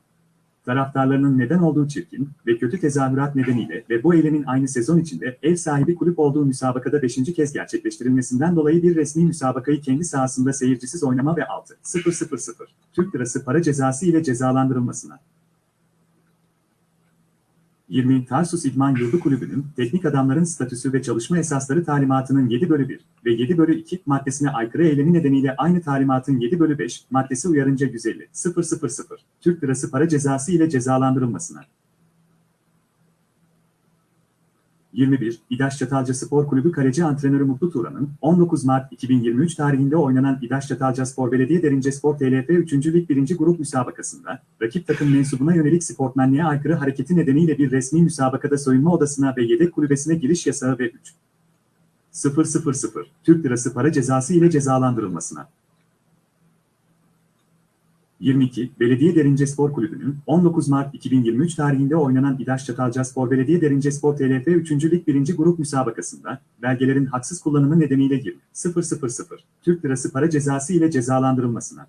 Speaker 2: taraftarlarının neden olduğu çirkin ve kötü tezahürat nedeniyle ve bu eylemin aynı sezon içinde ev sahibi kulüp olduğu müsabakada 5. kez gerçekleştirilmesinden dolayı bir resmi müsabakayı kendi sahasında seyircisiz oynama ve 6. 000 Türk Lirası para cezası ile cezalandırılmasına. 20. Tarsus İdman Yurdu Kulübü'nün teknik adamların statüsü ve çalışma esasları talimatının 7 bölü 1 ve 7 bölü 2 maddesine aykırı eylemi nedeniyle aynı talimatın 7 bölü 5 maddesi uyarınca 150 000 Türk Lirası para cezası ile cezalandırılmasına. 21. İdaş Çatalca Spor Kulübü kaleci antrenörü Mutlu Turan'ın 19 Mart 2023 tarihinde oynanan İdaş Çatalca Spor Belediye Derince Spor TLF 3. Lig 1. Grup müsabakasında rakip takım mensubuna yönelik sportmenliğe aykırı hareketi nedeniyle bir resmi müsabakada soyunma odasına ve yedek kulübesine giriş yasağı ve 3. 000 Türk Lirası para cezası ile cezalandırılmasına. 22. Belediye Derince Spor Kulübü'nün 19 Mart 2023 tarihinde oynanan İdaş Çatalca Spor Belediye Derince Spor TLF 3. Lig 1. Grup müsabakasında belgelerin haksız kullanımı nedeniyle 20 000 Türk Lirası para cezası ile cezalandırılmasına.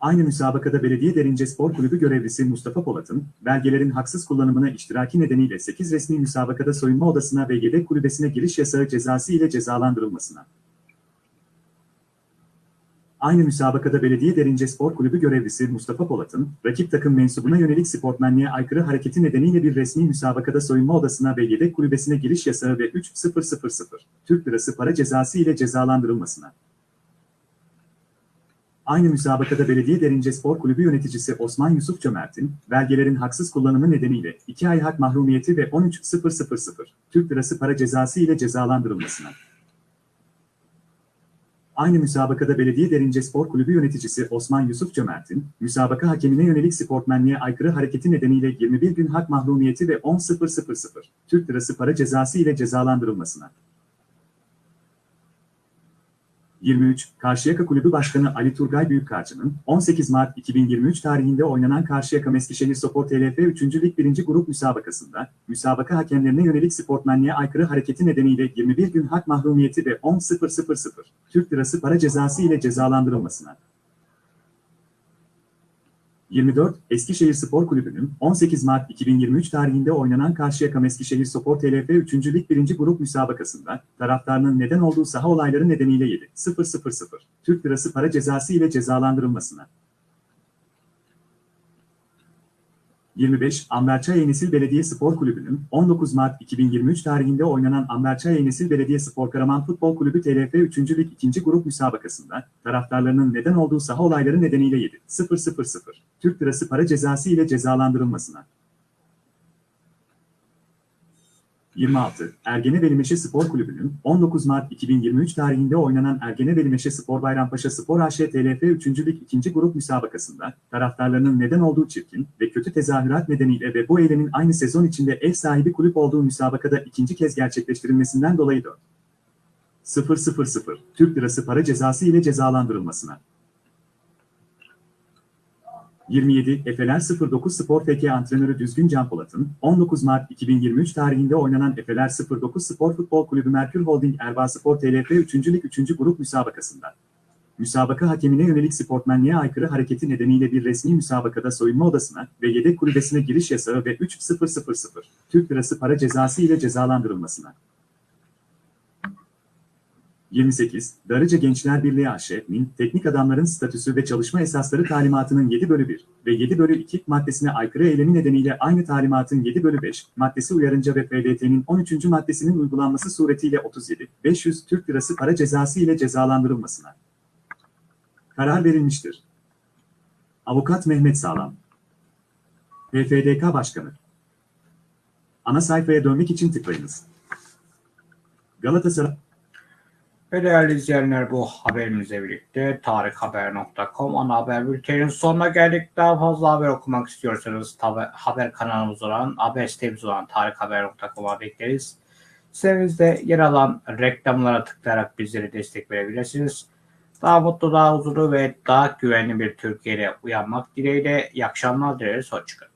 Speaker 2: Aynı müsabakada Belediye Derince Spor Kulübü görevlisi Mustafa Polat'ın belgelerin haksız kullanımına iştiraki nedeniyle 8 resmi müsabakada soyunma odasına ve yedek kulübesine giriş yasağı cezası ile cezalandırılmasına. Aynı müsabakada Belediye Derince Spor Kulübü görevlisi Mustafa Polat'ın, rakip takım mensubuna yönelik sportmenliğe aykırı hareketi nedeniyle bir resmi müsabakada soyunma odasına ve yedek kulübesine giriş yasağı ve 3 000 Türk Lirası para cezası ile cezalandırılmasına. Aynı müsabakada Belediye Derince Spor Kulübü yöneticisi Osman Yusuf Cömert'in, belgelerin haksız kullanımı nedeniyle 2 ay hak mahrumiyeti ve 13 000 Türk Lirası para cezası ile cezalandırılmasına. Aynı müsabakada Belediye Derince Spor Kulübü yöneticisi Osman Yusuf Cömert'in, müsabaka hakemine yönelik sportmenliğe aykırı hareketi nedeniyle 21 gün hak mahrumiyeti ve 10.000 Türk Lirası para cezası ile cezalandırılmasına. 23. Karşıyaka Kulübü Başkanı Ali Turgay Büyükkarcı'nın 18 Mart 2023 tarihinde oynanan Karşıyaka Meskişehir Spor TLF 3. Lig 1. Grup müsabakasında, müsabaka hakemlerine yönelik sportmenliğe aykırı hareketi nedeniyle 21 gün hak mahrumiyeti ve 10.000 Türk Lirası para cezası ile cezalandırılmasına. 24. Eskişehir Spor Kulübü'nün 18 Mart 2023 tarihinde oynanan Karşıyaka Eskişehir Spor TLF 3. Lig 1. Grup müsabakasında taraftarının neden olduğu saha olayları nedeniyle 7 000 Türk Lirası para cezası ile cezalandırılmasına. 25. Amberçay Yenesil Belediye Spor Kulübü'nün 19 Mart 2023 tarihinde oynanan Amberçay Yenesil Belediye Spor Karaman Futbol Kulübü TLF 3. Lig 2. Grup müsabakasında taraftarlarının neden olduğu saha olayları nedeniyle 7 000 Türk Lirası para cezası ile cezalandırılmasına. 26. Ergene Velimeşe Spor Kulübü'nün 19 Mart 2023 tarihinde oynanan Ergene Velimeşe Spor Bayrampaşa Spor AŞ TLF 3. Lig 2. Grup müsabakasında taraftarlarının neden olduğu çirkin ve kötü tezahürat nedeniyle ve bu eylemin aynı sezon içinde ev sahibi kulüp olduğu müsabakada ikinci kez gerçekleştirilmesinden dolayı 4. 000 Türk Lirası para cezası ile cezalandırılmasına. 27 Efeler 09 Spor FK antrenörü Düzgün Can Polat'ın 19 Mart 2023 tarihinde oynanan Efeler 09 Spor Futbol Kulübü Merkür Holding Erbaa Spor TLF 3. Lig 3. Grup müsabakasında. Müsabaka hakemine yönelik sportmenliğe aykırı hareketi nedeniyle bir resmi müsabakada soyunma odasına ve yedek kulübesine giriş yasağı ve 3.000 Türk Lirası para cezası ile cezalandırılmasına. 28. Darıca Gençler Birliği AŞ'nin teknik adamların statüsü ve çalışma esasları talimatının 7 bölü 1 ve 7 bölü 2 maddesine aykırı eylemi nedeniyle aynı talimatın 7 bölü 5 maddesi uyarınca ve PDT'nin 13. maddesinin uygulanması suretiyle 37, 500 Türk Lirası para cezası ile cezalandırılmasına. Karar verilmiştir. Avukat Mehmet Sağlam PFDK Başkanı Ana sayfaya dönmek için tıklayınız. Galatasaray
Speaker 1: Ve değerli izleyenler bu haberimizle birlikte tarikhaber.com ana haber bülteninin sonuna geldik. Daha fazla haber okumak istiyorsanız haber kanalımız olan, haber sitemiz olan tarikhaber.com'a bekleriz. Sitemizde yer alan reklamlara tıklayarak bizlere destek verebilirsiniz. Daha mutlu, daha huzurlu ve daha güvenli bir Türkiye'de uyanmak dileğiyle iyi akşamlar dileriz. Hoşçakalın.